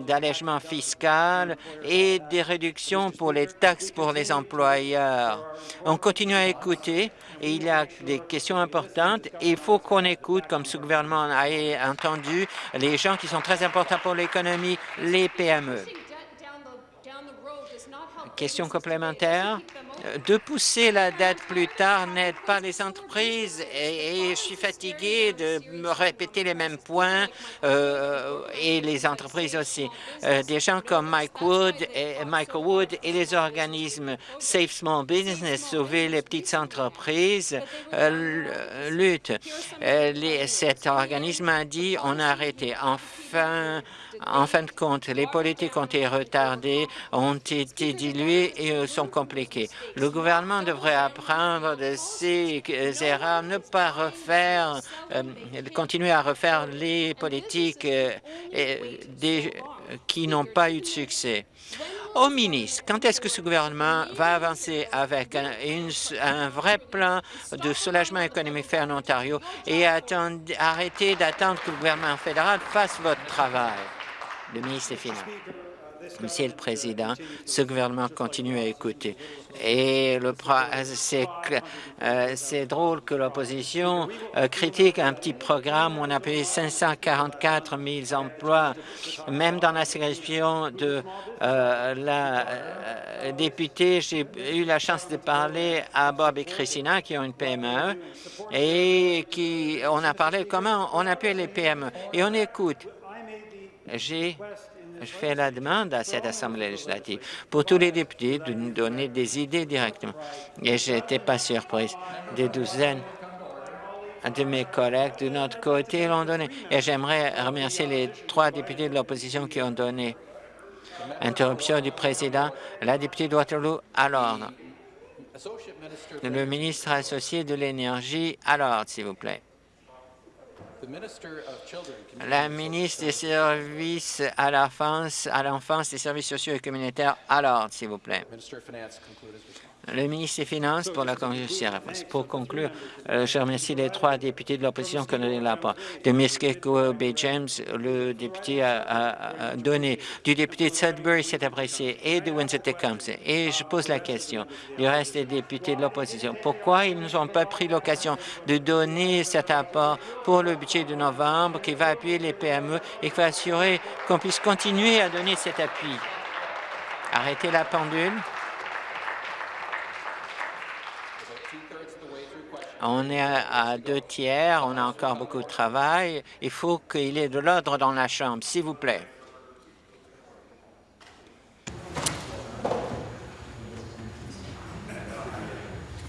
d'allègement fiscal et des réductions pour les taxes pour les employeurs. On continue à écouter et il y a des questions importantes. Il faut qu'on écoute, comme ce gouvernement a entendu, les gens qui sont très importants pour l'économie, les PME. Question complémentaire de pousser la dette plus tard n'aide pas les entreprises et, je suis fatigué de me répéter les mêmes points euh, et les entreprises aussi. Euh, des gens comme Mike Wood et Michael Wood et les organismes Safe Small Business, Sauver les petites entreprises, euh, luttent. cet organisme a dit on a arrêté. Enfin, en fin de compte, les politiques ont été retardées, ont été diluées et sont compliquées. Le gouvernement devrait apprendre de ses erreurs, ne pas refaire, euh, continuer à refaire les politiques euh, qui n'ont pas eu de succès. Au ministre, quand est-ce que ce gouvernement va avancer avec un, un vrai plan de soulagement économique fait en Ontario et arrêter d'attendre que le gouvernement fédéral fasse votre travail? Le ministre des Finances. Monsieur le Président, ce gouvernement continue à écouter. Et euh, c'est drôle que l'opposition euh, critique un petit programme où on a payé 544 000 emplois. Même dans la sélection de euh, la députée, j'ai eu la chance de parler à Bob et Christina, qui ont une PME, et qui on a parlé comment on appelle les PME. Et on écoute. J'ai je fais la demande à cette Assemblée législative pour tous les députés de nous donner des idées directement. Et je n'étais pas surprise. Des douzaines de mes collègues de notre côté l'ont donné. Et j'aimerais remercier les trois députés de l'opposition qui ont donné. Interruption du président. La députée de Waterloo à l'ordre. Le ministre associé de l'Énergie à l'ordre, s'il vous plaît. La ministre des Services à l'enfance, à l'enfance, des services sociaux et communautaires à l'ordre, s'il vous plaît. Le ministre des Finances pour la conclusion. Pour conclure, euh, je remercie les trois députés de l'opposition qui ont donné la parole. De Miskeko B. James, le député a, donné. Du député de Sudbury, c'est apprécié. Et de Windsor-Tecumseh. Et je pose la question du reste des députés de l'opposition. Pourquoi ils n'ont pas pris l'occasion de donner cet apport pour le budget de novembre qui va appuyer les PME et qui va assurer qu'on puisse continuer à donner cet appui? Arrêtez la pendule. On est à deux tiers, on a encore beaucoup de travail. Il faut qu'il y ait de l'ordre dans la Chambre, s'il vous plaît.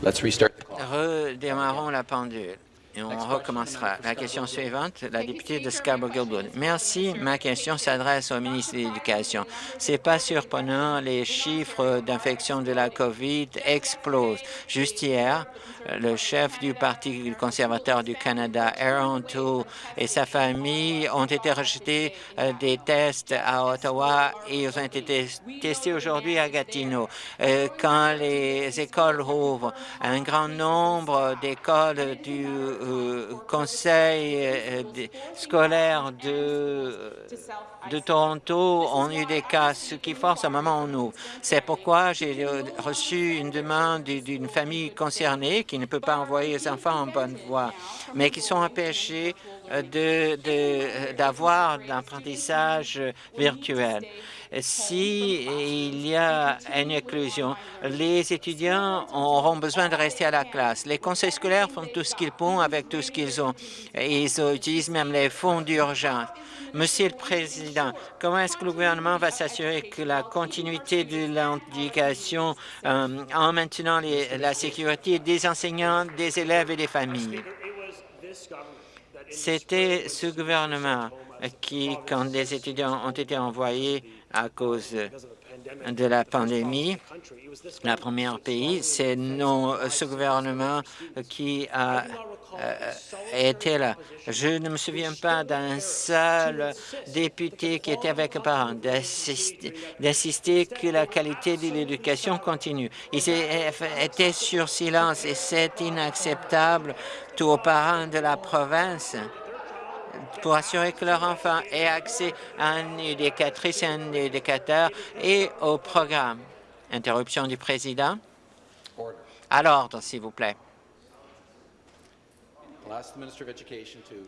Redémarrons la pendule. Et on recommencera. La question suivante, la députée de Scarborough-Gilbourne. Merci. Ma question s'adresse au ministre de l'Éducation. C'est pas surprenant, les chiffres d'infection de la COVID explosent. Juste hier, le chef du Parti conservateur du Canada, Aaron Toole, et sa famille ont été rejetés euh, des tests à Ottawa et ils ont été testés aujourd'hui à Gatineau. Euh, quand les écoles ouvrent, un grand nombre d'écoles du euh, conseil euh, scolaire de, de Toronto ont eu des cas, ce qui force un moment on ouvre. C'est pourquoi j'ai reçu une demande d'une famille concernée qui ne peut pas envoyer les enfants en bonne voie, mais qui sont empêchés d'avoir de, l'apprentissage virtuel si il y a une inclusion, les étudiants auront besoin de rester à la classe. Les conseils scolaires font tout ce qu'ils peuvent avec tout ce qu'ils ont. Ils utilisent même les fonds d'urgence. Monsieur le Président, comment est-ce que le gouvernement va s'assurer que la continuité de l'éducation euh, en maintenant la sécurité des enseignants, des élèves et des familles? C'était ce gouvernement qui, quand des étudiants ont été envoyés à cause de la pandémie. La première pays, c'est ce gouvernement qui a euh, été là. Je ne me souviens pas d'un seul député qui était avec un parent, d'assister que la qualité de l'éducation continue. Ils étaient sur silence et c'est inacceptable tous aux parents de la province pour assurer que leur enfant ait accès à une éducatrice et un éducateur et au programme. Interruption du président. À l'ordre, s'il vous plaît.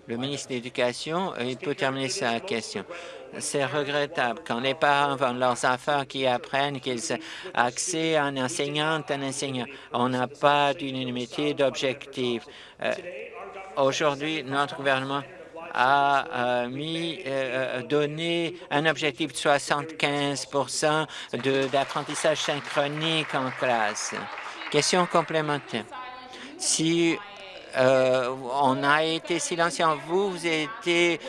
Le ministre de l'Éducation, il peut terminer sa question. C'est regrettable quand les parents vendent leurs enfants qui apprennent qu'ils ont accès à un enseignant, un enseignant. On n'a pas d'unanimité d'objectif. Euh, aujourd'hui, notre gouvernement a mis, euh, euh, donné un objectif de 75 d'apprentissage synchronique en classe. Question complémentaire. Si euh, on a été silencieux. Vous, vous n'avez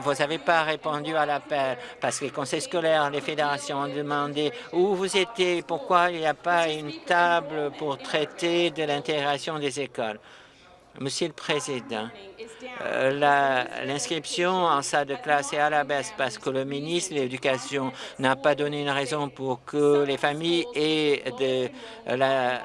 vous pas répondu à l'appel parce que les conseils scolaires, les fédérations ont demandé où vous étiez, pourquoi il n'y a pas une table pour traiter de l'intégration des écoles. Monsieur le Président, euh, l'inscription en salle de classe est à la baisse parce que le ministre de l'Éducation n'a pas donné une raison pour que les familles aient de la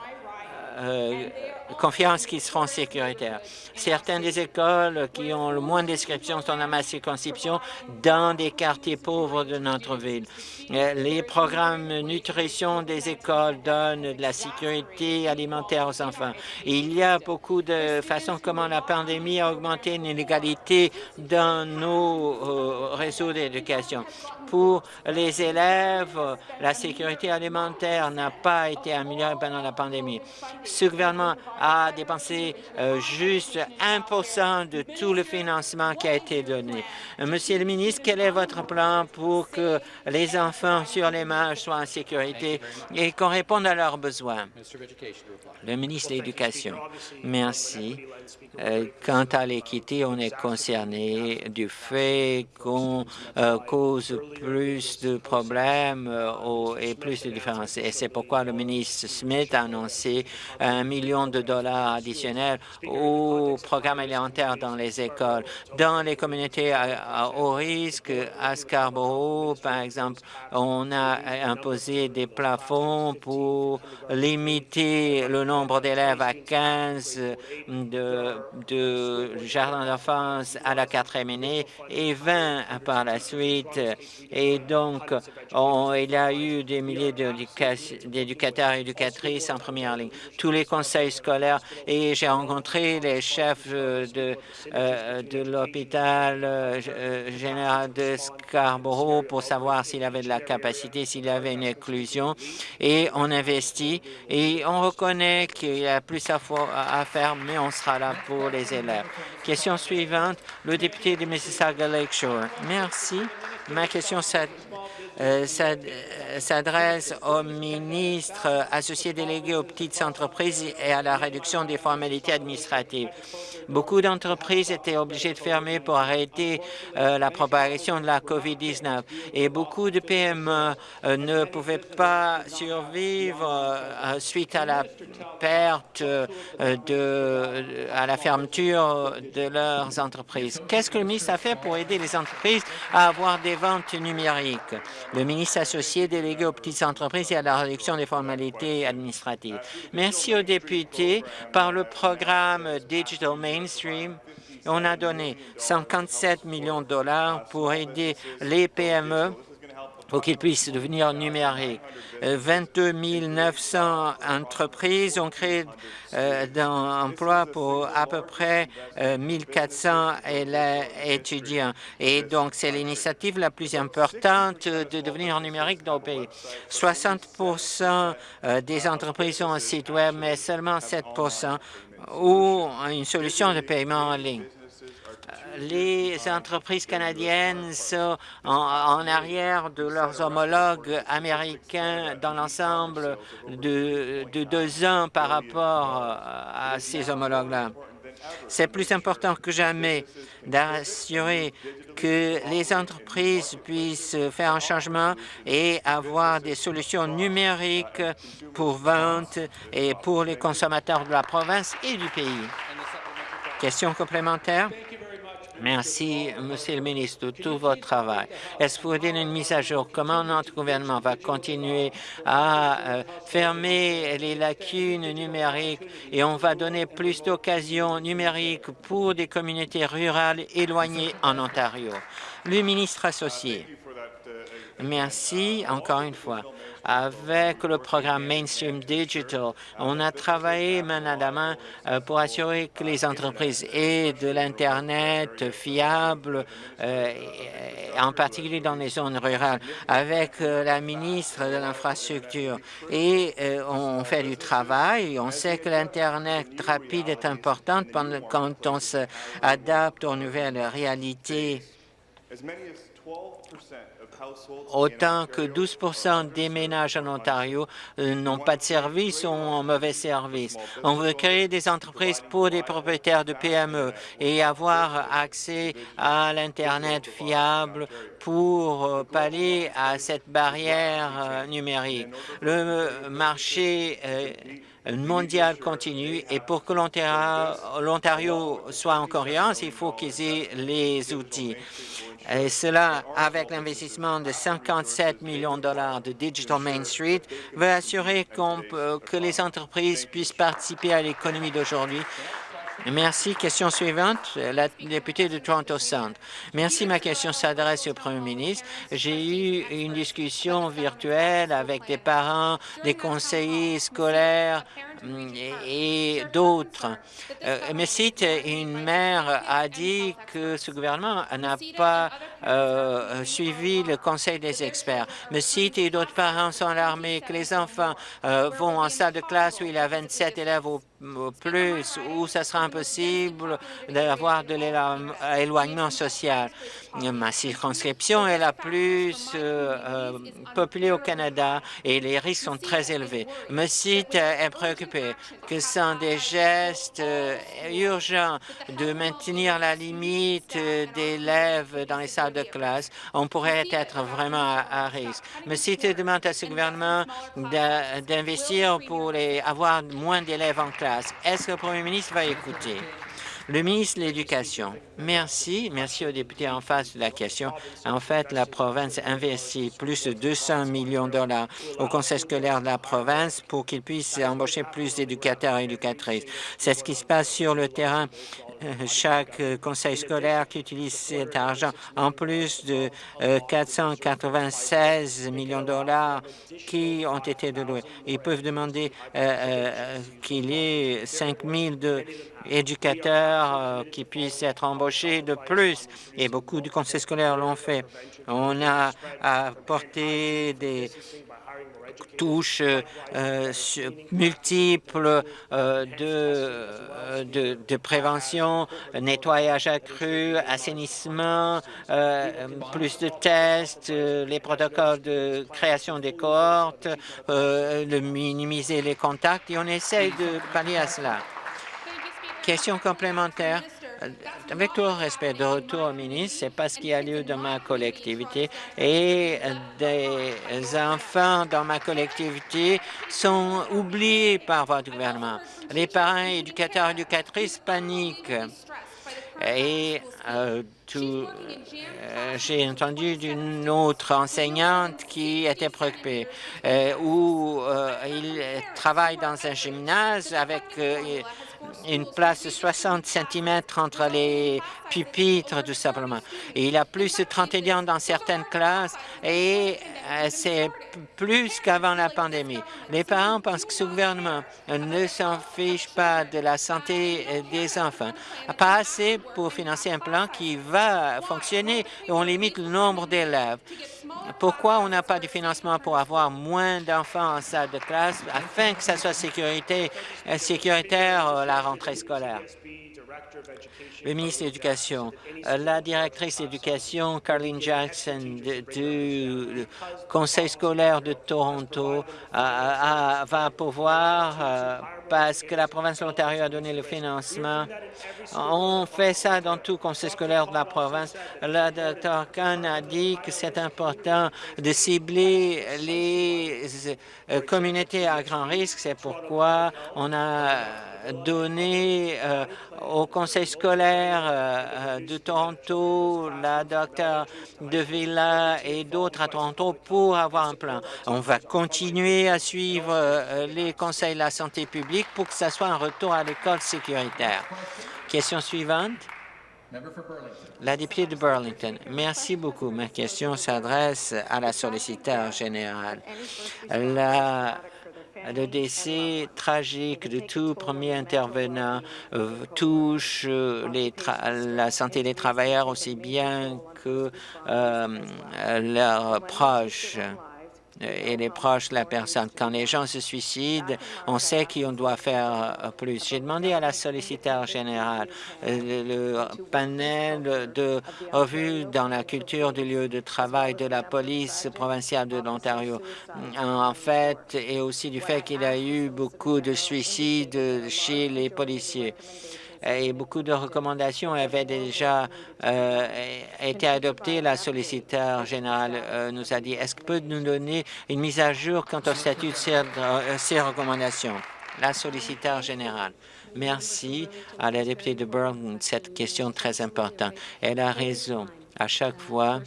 euh, confiance qu'ils seront sécuritaires. Certaines des écoles qui ont le moins d'inscriptions sont dans ma circonscription dans des quartiers pauvres de notre ville. Euh, les programmes nutrition des écoles donnent de la sécurité alimentaire aux enfants. Il y a beaucoup de façons comment la pandémie a augmenté l'inégalité dans nos euh, réseaux d'éducation. Pour les élèves, la sécurité alimentaire n'a pas été améliorée pendant la pandémie. Ce gouvernement a dépensé euh, juste 1 de tout le financement qui a été donné. Monsieur le ministre, quel est votre plan pour que les enfants sur les marges soient en sécurité et qu'on réponde à leurs besoins? Le ministre de l'Éducation. Merci. Euh, quant à l'équité, on est concerné du fait qu'on cause plus de problèmes et plus de différences. Et c'est pourquoi le ministre Smith a annoncé un million de dollars additionnels au programme alimentaire dans les écoles. Dans les communautés à, haut risque, à Scarborough, par exemple, on a imposé des plafonds pour limiter le nombre d'élèves à 15 de, de jardins d'enfance à la quatrième année et 20 par la suite. Et donc, il y a eu des milliers d'éducateurs et éducatrices en première ligne. Tous les conseils scolaires et j'ai rencontré les chefs de, euh, de l'hôpital euh, général de Scarborough pour savoir s'il avait de la capacité, s'il avait une inclusion et on investit et on reconnaît qu'il y a plus à, à faire, mais on sera là pour les élèves. Question suivante, le député de Mississauga Lakeshore. Merci. Ma question euh, euh, s'adresse au ministre associé délégué aux petites entreprises et à la réduction des formalités administratives. Beaucoup d'entreprises étaient obligées de fermer pour arrêter euh, la propagation de la COVID-19 et beaucoup de PME ne pouvaient pas survivre suite à la perte de, à la fermeture de leurs entreprises. Qu'est-ce que le ministre a fait pour aider les entreprises à avoir des ventes numériques? Le ministre associé délégué aux petites entreprises et à la réduction des formalités administratives. Merci aux députés. Par le programme Digital Mainstream, on a donné 57 millions de dollars pour aider les PME pour qu'ils puissent devenir numériques. 22 900 entreprises ont créé euh, d'emplois pour à peu près 1 400 étudiants. Et donc, c'est l'initiative la plus importante de devenir numérique dans le pays. 60 des entreprises ont un site Web, mais seulement 7 ont une solution de paiement en ligne les entreprises canadiennes sont en, arrière de leurs homologues américains dans l'ensemble de, deux ans par rapport à ces homologues-là. C'est plus important que jamais d'assurer que les entreprises puissent faire un changement et avoir des solutions numériques pour vente et pour les consommateurs de la province et du pays. Question complémentaire? Merci, Monsieur le ministre, de tout votre travail. Est-ce que vous donner une mise à jour? Comment notre gouvernement va continuer à euh, fermer les lacunes numériques et on va donner plus d'occasions numériques pour des communautés rurales éloignées en Ontario? Le ministre associé. Merci encore une fois. Avec le programme Mainstream Digital, on a travaillé main à la main euh, pour assurer que les entreprises aient de l'Internet fiable, euh, en particulier dans les zones rurales, avec euh, la ministre de l'Infrastructure. Et on fait du travail. On sait que l'Internet rapide est important quand on s'adapte aux nouvelles réalités Autant que 12% des ménages en Ontario euh, n'ont pas de service ou ont un mauvais service. On veut créer des entreprises pour des propriétaires de PME et avoir accès à l'Internet fiable pour euh, pallier à cette barrière euh, numérique. Le marché mondial continue et pour que l'Ontario soit en cohérence, il faut qu'ils aient les outils. Et cela, avec l'investissement de 57 millions de dollars de Digital Main Street, va assurer que les entreprises puissent participer à l'économie d'aujourd'hui Merci. Question suivante, la députée de Toronto Centre. Merci. Ma question s'adresse au Premier ministre. J'ai eu une discussion virtuelle avec des parents, des conseillers scolaires et, d'autres. Euh, mais si une mère a dit que ce gouvernement n'a pas euh, suivi le conseil des experts. Mais si et d'autres parents sont alarmés que les enfants euh, vont en salle de classe où il y a 27 élèves au plus, où ça sera impossible d'avoir de l'éloignement social. Ma circonscription est la plus euh, au Canada et les risques sont très élevés. Me site est préoccupé que sans des gestes euh, urgents de maintenir la limite d'élèves dans les salles de classe, on pourrait être vraiment à, risque. Me site demande à ce gouvernement d'investir pour les, avoir moins d'élèves en classe. Est-ce que le premier ministre va écouter? Le ministre de l'Éducation. Merci. Merci aux députés en face de la question. En fait, la province investit plus de 200 millions de dollars au conseil scolaire de la province pour qu'il puisse embaucher plus d'éducateurs et éducatrices. C'est ce qui se passe sur le terrain chaque euh, conseil scolaire qui utilise cet argent, en plus de 496 euh, millions de dollars qui ont été déloués. Ils peuvent demander euh, qu'il y ait 5 000 de éducateurs qui puissent être embauchés de plus, et beaucoup de conseils scolaires l'ont fait. On a apporté des touches euh, multiples euh, de, de, de, prévention, nettoyage accru, assainissement, euh, plus de tests, les protocoles de création des cohortes, de minimiser les contacts et on essaye de pallier à cela. Question complémentaire. Euh, avec tout le respect de retour au ministre, c'est pas ce qui a lieu dans ma collectivité et des enfants dans ma collectivité sont oubliés par votre gouvernement. Les parents, éducateurs, éducatrices paniquent Et euh, j'ai entendu d'une autre enseignante qui était préoccupée, où il travaille dans un gymnase avec une place de 60 cm entre les pupitres, tout simplement. il y a plus de 30 étudiants dans certaines classes et c'est plus qu'avant la pandémie. Les parents pensent que ce gouvernement ne s'en fiche pas de la santé des enfants. Pas assez pour financer un plan qui va fonctionner on limite le nombre d'élèves. Pourquoi on n'a pas de financement pour avoir moins d'enfants en salle de classe afin que ça soit sécurité, euh, sécuritaire euh, la rentrée scolaire? Le ministre de l'Éducation, euh, la directrice d'éducation, Carlene Jackson, du Conseil scolaire de Toronto, va pouvoir parce que la province de l'Ontario a donné le financement. On fait ça dans tout conseil scolaire de la province. Le Dr Khan a dit que c'est important de cibler les euh, communautés à grand risque. C'est pourquoi on a donné euh, au conseil scolaire euh, de Toronto, la docteur de Villa et d'autres à Toronto pour avoir un plan. On va continuer à suivre les conseils de la santé publique pour que ce soit un retour à l'école sécuritaire. Question suivante. La députée de Burlington. Merci beaucoup. Ma question s'adresse à la solliciteur générale. Le décès tragique de tout premier intervenant euh, touche la santé des travailleurs aussi bien que euh, leurs proches et les proches de la personne. Quand les gens se suicident, on sait qu'on doit faire euh, plus. J'ai demandé à la solliciteur générale euh, le panel de revue dans la culture du lieu de travail de la police provinciale de l'Ontario, en fait, et aussi du fait qu'il y a eu beaucoup de suicides chez les policiers et beaucoup de recommandations avaient déjà euh, été adoptées. La solliciteur générale euh, nous a dit, est-ce qu'il peut nous donner une mise à jour quant au statut de ces, euh, recommandations? La solliciteur générale. Merci à la députée de Burlington cette question très importante. Elle a raison. À chaque fois,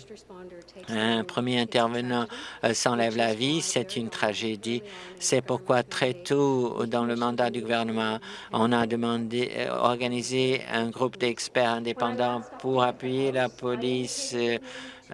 un premier intervenant euh, s'enlève la vie, c'est une tragédie. C'est pourquoi très tôt dans le mandat du gouvernement, on a demandé euh, organiser un groupe d'experts indépendants pour appuyer la police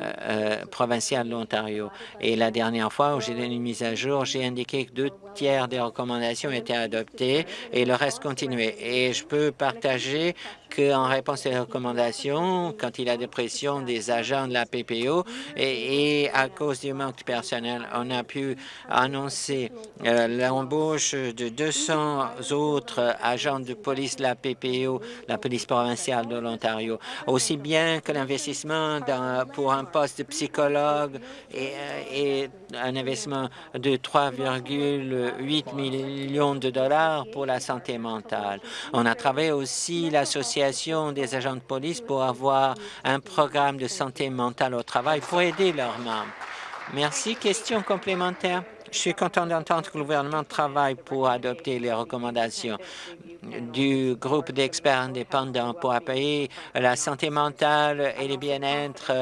euh, provinciale de l'Ontario. Et la dernière fois où j'ai donné une mise à jour, j'ai indiqué que deux tiers des recommandations étaient adoptées et le reste continuait. Et je peux partager qu'en réponse aux recommandations, quand il y a des pressions des agents de la PPO et, à cause du manque de personnel, on a pu annoncer euh, l'embauche de 200 autres agents de police de la PPO, la police provinciale de l'Ontario, aussi bien que l'investissement pour un poste de psychologue et, euh, et un investissement de 3,8 millions de dollars pour la santé mentale. On a travaillé aussi l'association des agents de police pour avoir un programme de santé mentale au travail pour aider leurs membres. Merci. Question complémentaire. Je suis content d'entendre que le gouvernement travaille pour adopter les recommandations du groupe d'experts indépendants pour appuyer la santé mentale et le bien-être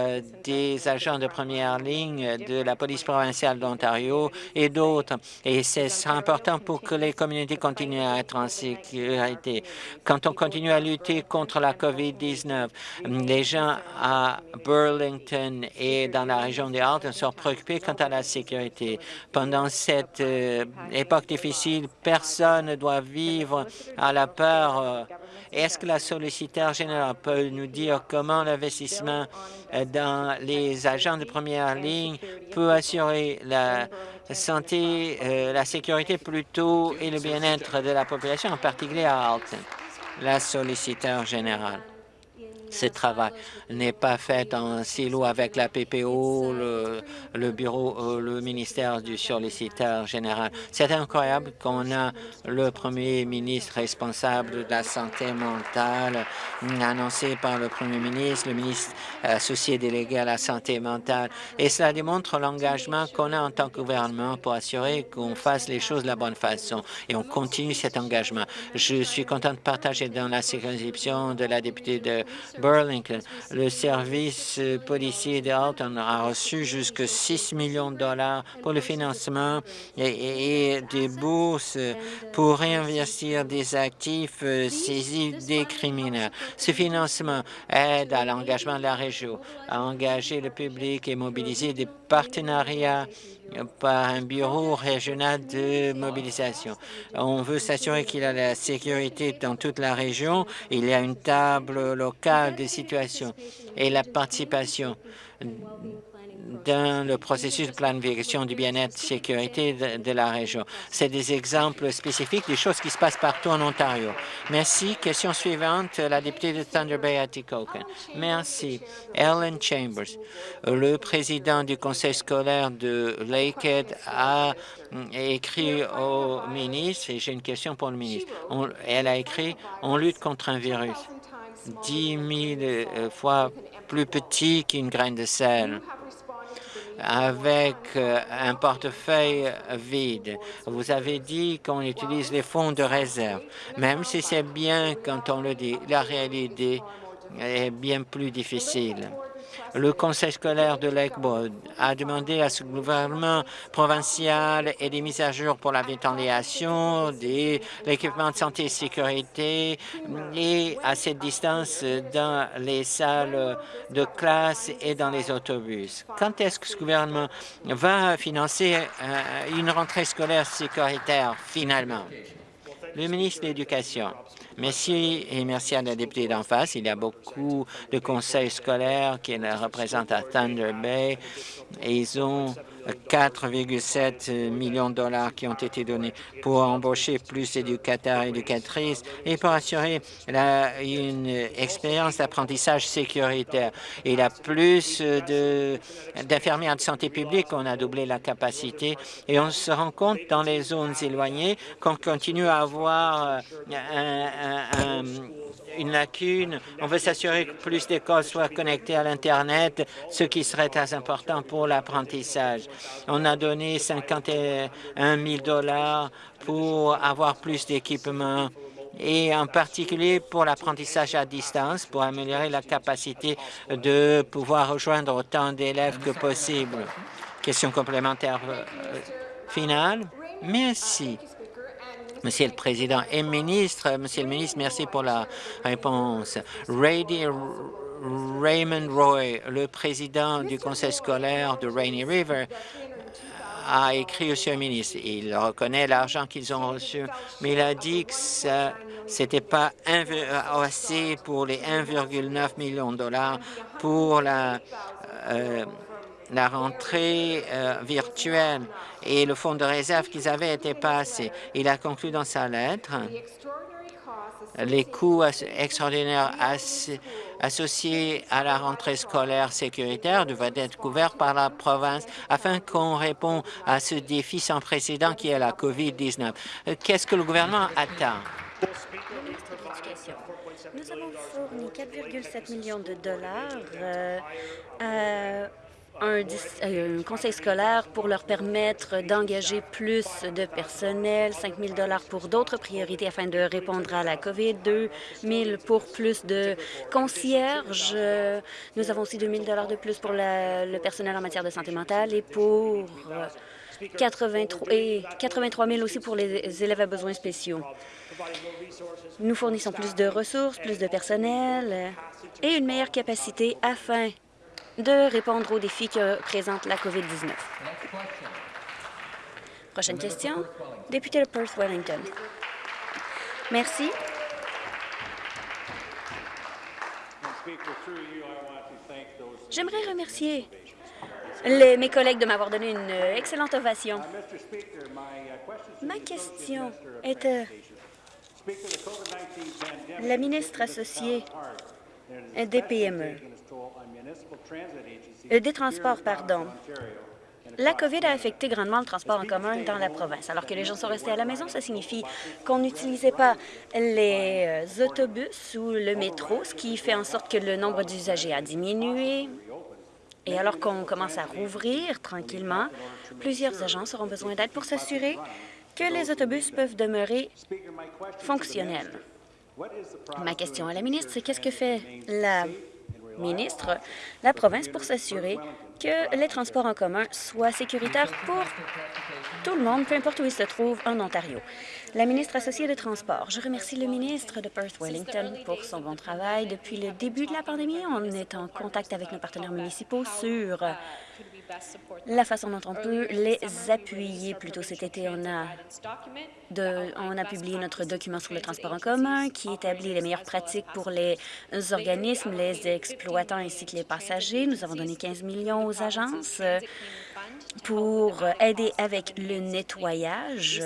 des agents de première ligne de la police provinciale d'Ontario et d'autres. Et c'est important pour que les communautés continuent à être en sécurité. Quand on continue à lutter contre la COVID-19, les gens à Burlington et dans la région des Alpes sont préoccupés quant à la sécurité. Pendant cette euh, époque difficile, personne ne doit vivre à la peur. Euh, est-ce que la solliciteur générale peut nous dire comment l'investissement euh, dans les agents de première ligne peut assurer la santé, euh, la sécurité plutôt et le bien-être de la population, en particulier à Alton? La solliciteur générale. Ce travail n'est pas fait en silo avec la PPO, le, bureau, euh, le ministère du solliciteur général. C'est incroyable qu'on a le premier ministre responsable de la santé mentale annoncé par le premier ministre, le ministre associé délégué à la santé mentale. Et cela démontre l'engagement qu'on a en tant que gouvernement pour assurer qu'on fasse les choses de la bonne façon. Et on continue cet engagement. Je suis content de partager dans la circonscription de la députée de Burlington. Le service policier de Alton a reçu jusqu'à 6 millions de dollars pour le financement et, des bourses pour réinvestir des actifs euh, saisis des criminels. Ce financement aide à l'engagement de la région, à engager le public et mobiliser des partenariats par un bureau régional de mobilisation. On veut s'assurer qu'il a la sécurité dans toute la région. Il y a une table locale de situation et la participation dans le processus de planification du bien-être et sécurité de, la région. C'est des exemples spécifiques des choses qui se passent partout en Ontario. Merci. Question suivante, la députée de Thunder Bay, Atikokan. Merci. Ellen Chambers, le président du conseil scolaire de Lakehead, a écrit au ministre, et j'ai une question pour le ministre. elle a écrit « On lutte contre un virus 10 000 fois plus petit qu'une graine de sel » avec euh, un portefeuille vide. Vous avez dit qu'on utilise les fonds de réserve. Même si c'est bien quand on le dit, la réalité est bien plus difficile. Le conseil scolaire de Lakewood a demandé à ce gouvernement provincial et des mises à jour pour la ventilation, de l'équipement de santé et sécurité et à cette distance dans les salles de classe et dans les autobus. Quand est-ce que ce gouvernement va financer euh, une rentrée scolaire sécuritaire finalement? Le ministre de l'Éducation. Merci et merci à la députée d'en face. Il y a beaucoup de conseils scolaires qui représentent à Thunder Bay et ils ont 4,7 millions de dollars qui ont été donnés pour embaucher plus d'éducateurs et éducatrices et pour assurer une expérience d'apprentissage sécuritaire. Il y a plus d'infirmières de, santé publique, on a doublé la capacité et on se rend compte dans les zones éloignées qu'on continue à avoir un une lacune. On veut s'assurer que plus d'écoles soient connectées à l'Internet, ce qui serait très important pour l'apprentissage. On a donné 51 000 dollars pour avoir plus d'équipements et en particulier pour l'apprentissage à distance, pour améliorer la capacité de pouvoir rejoindre autant d'élèves que possible. Question complémentaire euh, finale. Merci. Monsieur le Président et ministre, Monsieur le ministre, merci pour la réponse. Raymond Roy, le président du conseil scolaire de Rainy River, a écrit au Monsieur le ministre. Il reconnaît l'argent qu'ils ont reçu, mais il a dit que ce n'était pas assez pour les 1,9 millions de dollars pour la euh, rentrée euh, virtuelle et le fonds de réserve qu'ils avaient été passés. Il a conclu dans sa lettre les coûts extraordinaires associés à la rentrée scolaire sécuritaire devraient être couverts par la province afin qu'on réponde à ce défi sans précédent qui est la COVID-19. Euh, qu'est-ce que le gouvernement attend? Nous avons fourni 4,7 millions de dollars euh, un, euh, un, conseil scolaire pour leur permettre d'engager plus de personnel, 5 000 pour d'autres priorités afin de répondre à la COVID, 2 000 pour plus de concierges. Nous avons aussi 2 000 de plus pour le personnel en matière de santé mentale et pour 83, et 83 000 aussi pour les élèves à besoins spéciaux. Nous fournissons plus de ressources, plus de personnel et une meilleure capacité afin de répondre aux défis que présente la COVID-19. Prochaine question, député de Perth-Wellington. Merci. J'aimerais remercier mes collègues de m'avoir donné une excellente ovation. Ma question est... Euh, la ministre associée des PME, euh, des transports, pardon. La COVID a affecté grandement le transport en commun dans la province. Alors que les gens sont restés à la maison, ça signifie qu'on n'utilisait pas les euh, autobus ou le métro, ce qui fait en sorte que le nombre d'usagers a diminué. Et alors qu'on commence à rouvrir tranquillement, plusieurs agences auront besoin d'aide pour s'assurer que les autobus peuvent demeurer fonctionnels. Ma question à la ministre, c'est qu'est-ce que fait la ministre, la province, pour s'assurer que les transports en commun soient sécuritaires pour tout le monde, peu importe où il se trouve en Ontario. La ministre associée des Transports, je remercie le ministre de Perth-Wellington pour son bon travail. Depuis le début de la pandémie, on est en contact avec nos partenaires municipaux sur la façon dont on peut les appuyer. Plus tôt cet été, on a, on a publié notre document sur le transport en commun qui établit les meilleures pratiques pour les organismes, les exploitants ainsi que les passagers. Nous avons donné 15 millions aux agences pour aider avec le nettoyage.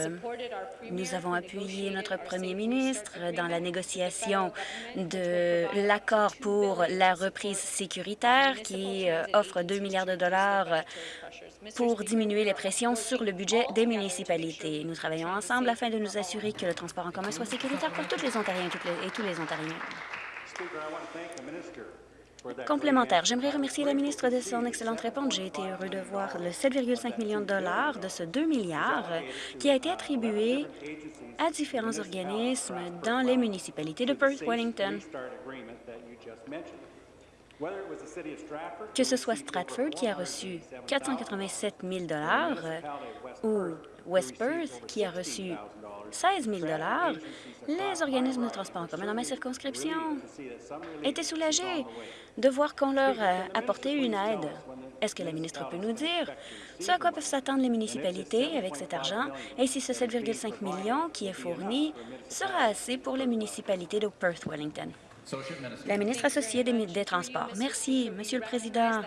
Nous avons appuyé notre premier ministre dans la négociation de l'accord pour la reprise sécuritaire qui euh, offre 2 milliards de dollars pour diminuer les pressions sur le budget des municipalités. Nous travaillons ensemble afin de nous assurer que le transport en commun soit sécuritaire pour tous les Ontariens et tous les Ontariens. Complémentaire. J'aimerais remercier la ministre de son excellente réponse. J'ai été heureux de voir le 7,5 millions de dollars de ce 2 milliards qui a été attribué à différents organismes dans les municipalités de Perth-Wellington. Que ce soit Stratford qui a reçu 487 000 ou West Perth qui a reçu 16 000 les organismes de transport en commun dans ma circonscription étaient soulagés de voir qu'on leur a apporté une aide. Est-ce que la ministre peut nous dire ce à quoi peuvent s'attendre les municipalités avec cet argent? Et si ce 7,5 millions qui est fourni sera assez pour les municipalités de Perth-Wellington? La ministre associée des, Transports. Merci, Monsieur le Président.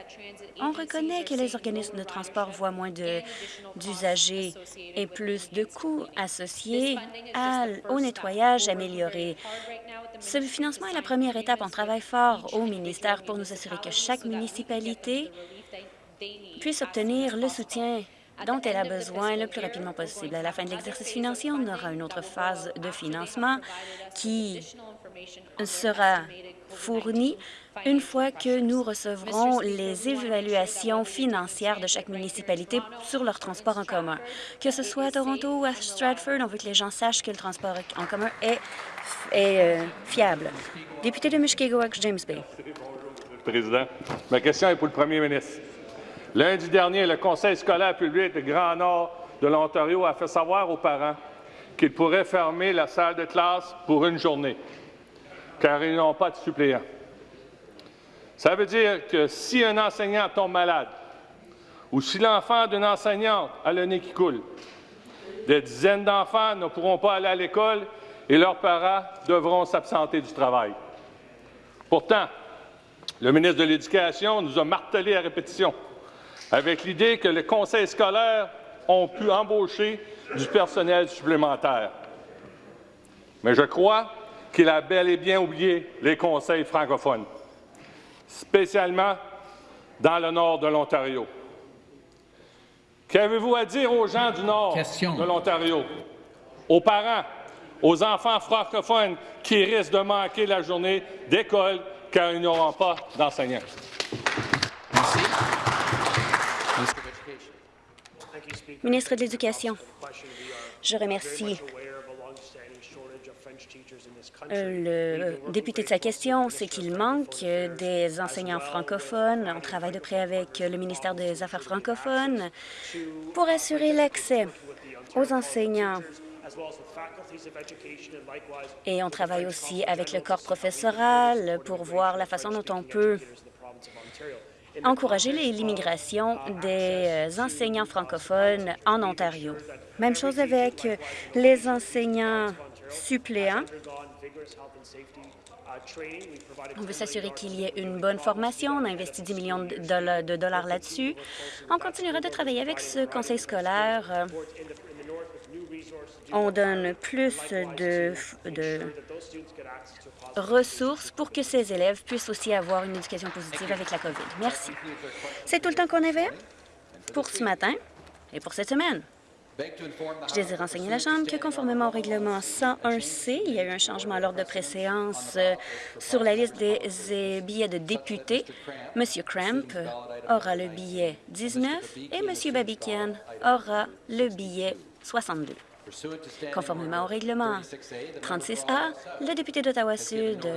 On reconnaît que les organismes de transport voient moins d'usagers et plus de coûts associés au nettoyage amélioré. Ce financement est la première étape. On travaille fort au ministère pour nous assurer que chaque municipalité puisse obtenir le soutien dont elle a besoin le plus rapidement possible. À la fin de l'exercice financier, on aura une autre phase de financement qui sera fournie une fois que nous recevrons les évaluations financières de chaque municipalité sur leur transport en commun. Que ce soit à Toronto ou à Stratford, on veut que les gens sachent que le transport en commun est, euh, fiable. Député de Mushkegowuk, James Bay. Président, ma question est pour le premier ministre. Lundi dernier, le Conseil scolaire public de Grand Nord de l'Ontario a fait savoir aux parents qu'ils pourraient fermer la salle de classe pour une journée, car ils n'ont pas de suppléants. Ça veut dire que si un enseignant tombe malade ou si l'enfant d'une enseignante a le nez qui coule, des dizaines d'enfants ne pourront pas aller à l'école et leurs parents devront s'absenter du travail. Pourtant, le ministre de l'Éducation nous a martelé à répétition avec l'idée que les conseils scolaires ont pu embaucher du personnel supplémentaire. Mais je crois qu'il a bel et bien oublié les conseils francophones, spécialement dans le nord de l'Ontario. Qu'avez-vous à dire aux gens du nord de l'Ontario, aux parents, aux enfants francophones qui risquent de manquer la journée d'école car ils n'auront pas d'enseignants? Ministre de l'Éducation, je remercie euh, le député de sa question, c'est qu'il manque des enseignants francophones. On travaille de près avec le ministère des Affaires francophones pour assurer l'accès aux enseignants. Et on travaille aussi avec le corps professoral pour voir la façon dont on peut encourager l'immigration des euh, enseignants francophones en Ontario. Même chose avec les enseignants suppléants. On veut s'assurer qu'il y ait une bonne formation. On a investi 10 millions de dollars là-dessus. On continuera de travailler avec ce conseil scolaire euh, on donne plus de, ressources pour que ces élèves puissent aussi avoir une éducation positive avec la COVID. Merci. C'est tout le temps qu'on avait pour ce matin et pour cette semaine. Je désire renseigner la Chambre que, conformément au règlement 101C, il y a eu un changement à l'ordre de préséance euh, sur la liste des billets de députés. M. Cramp aura le billet 19 et M. Babikian aura le billet 62. Conformément au règlement 36A, le député d'Ottawa-Sud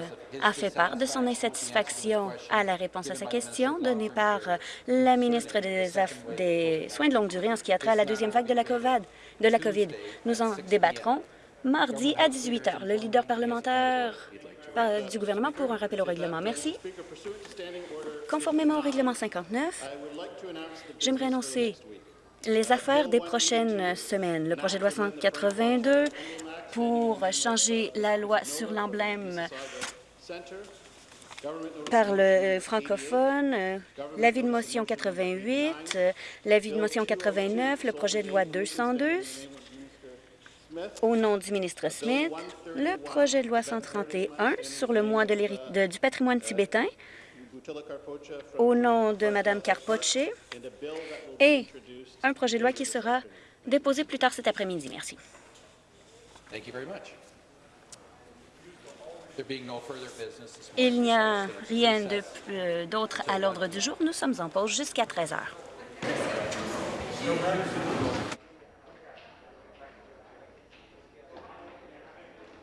a fait part de son insatisfaction à la réponse à sa question donnée par la ministre des, Soins de longue durée en ce qui a trait à la deuxième vague de la COVID. Nous en débattrons mardi à 18 heures. Le leader parlementaire euh, du gouvernement pour un rappel au règlement. Merci. Conformément au règlement 59, j'aimerais annoncer les affaires des prochaines semaines. Le projet de loi 182 pour changer la loi sur l'emblème par le francophone, l'avis de motion 88, l'avis de motion 89, le projet de loi 202 au nom du ministre Smith, le projet de loi 131 sur le mois de du patrimoine tibétain au nom de Mme Carpoche et un projet de loi qui sera déposé plus tard cet après-midi. Merci. Il n'y a rien euh, d'autre à l'ordre du jour. Nous sommes en pause jusqu'à 13 heures.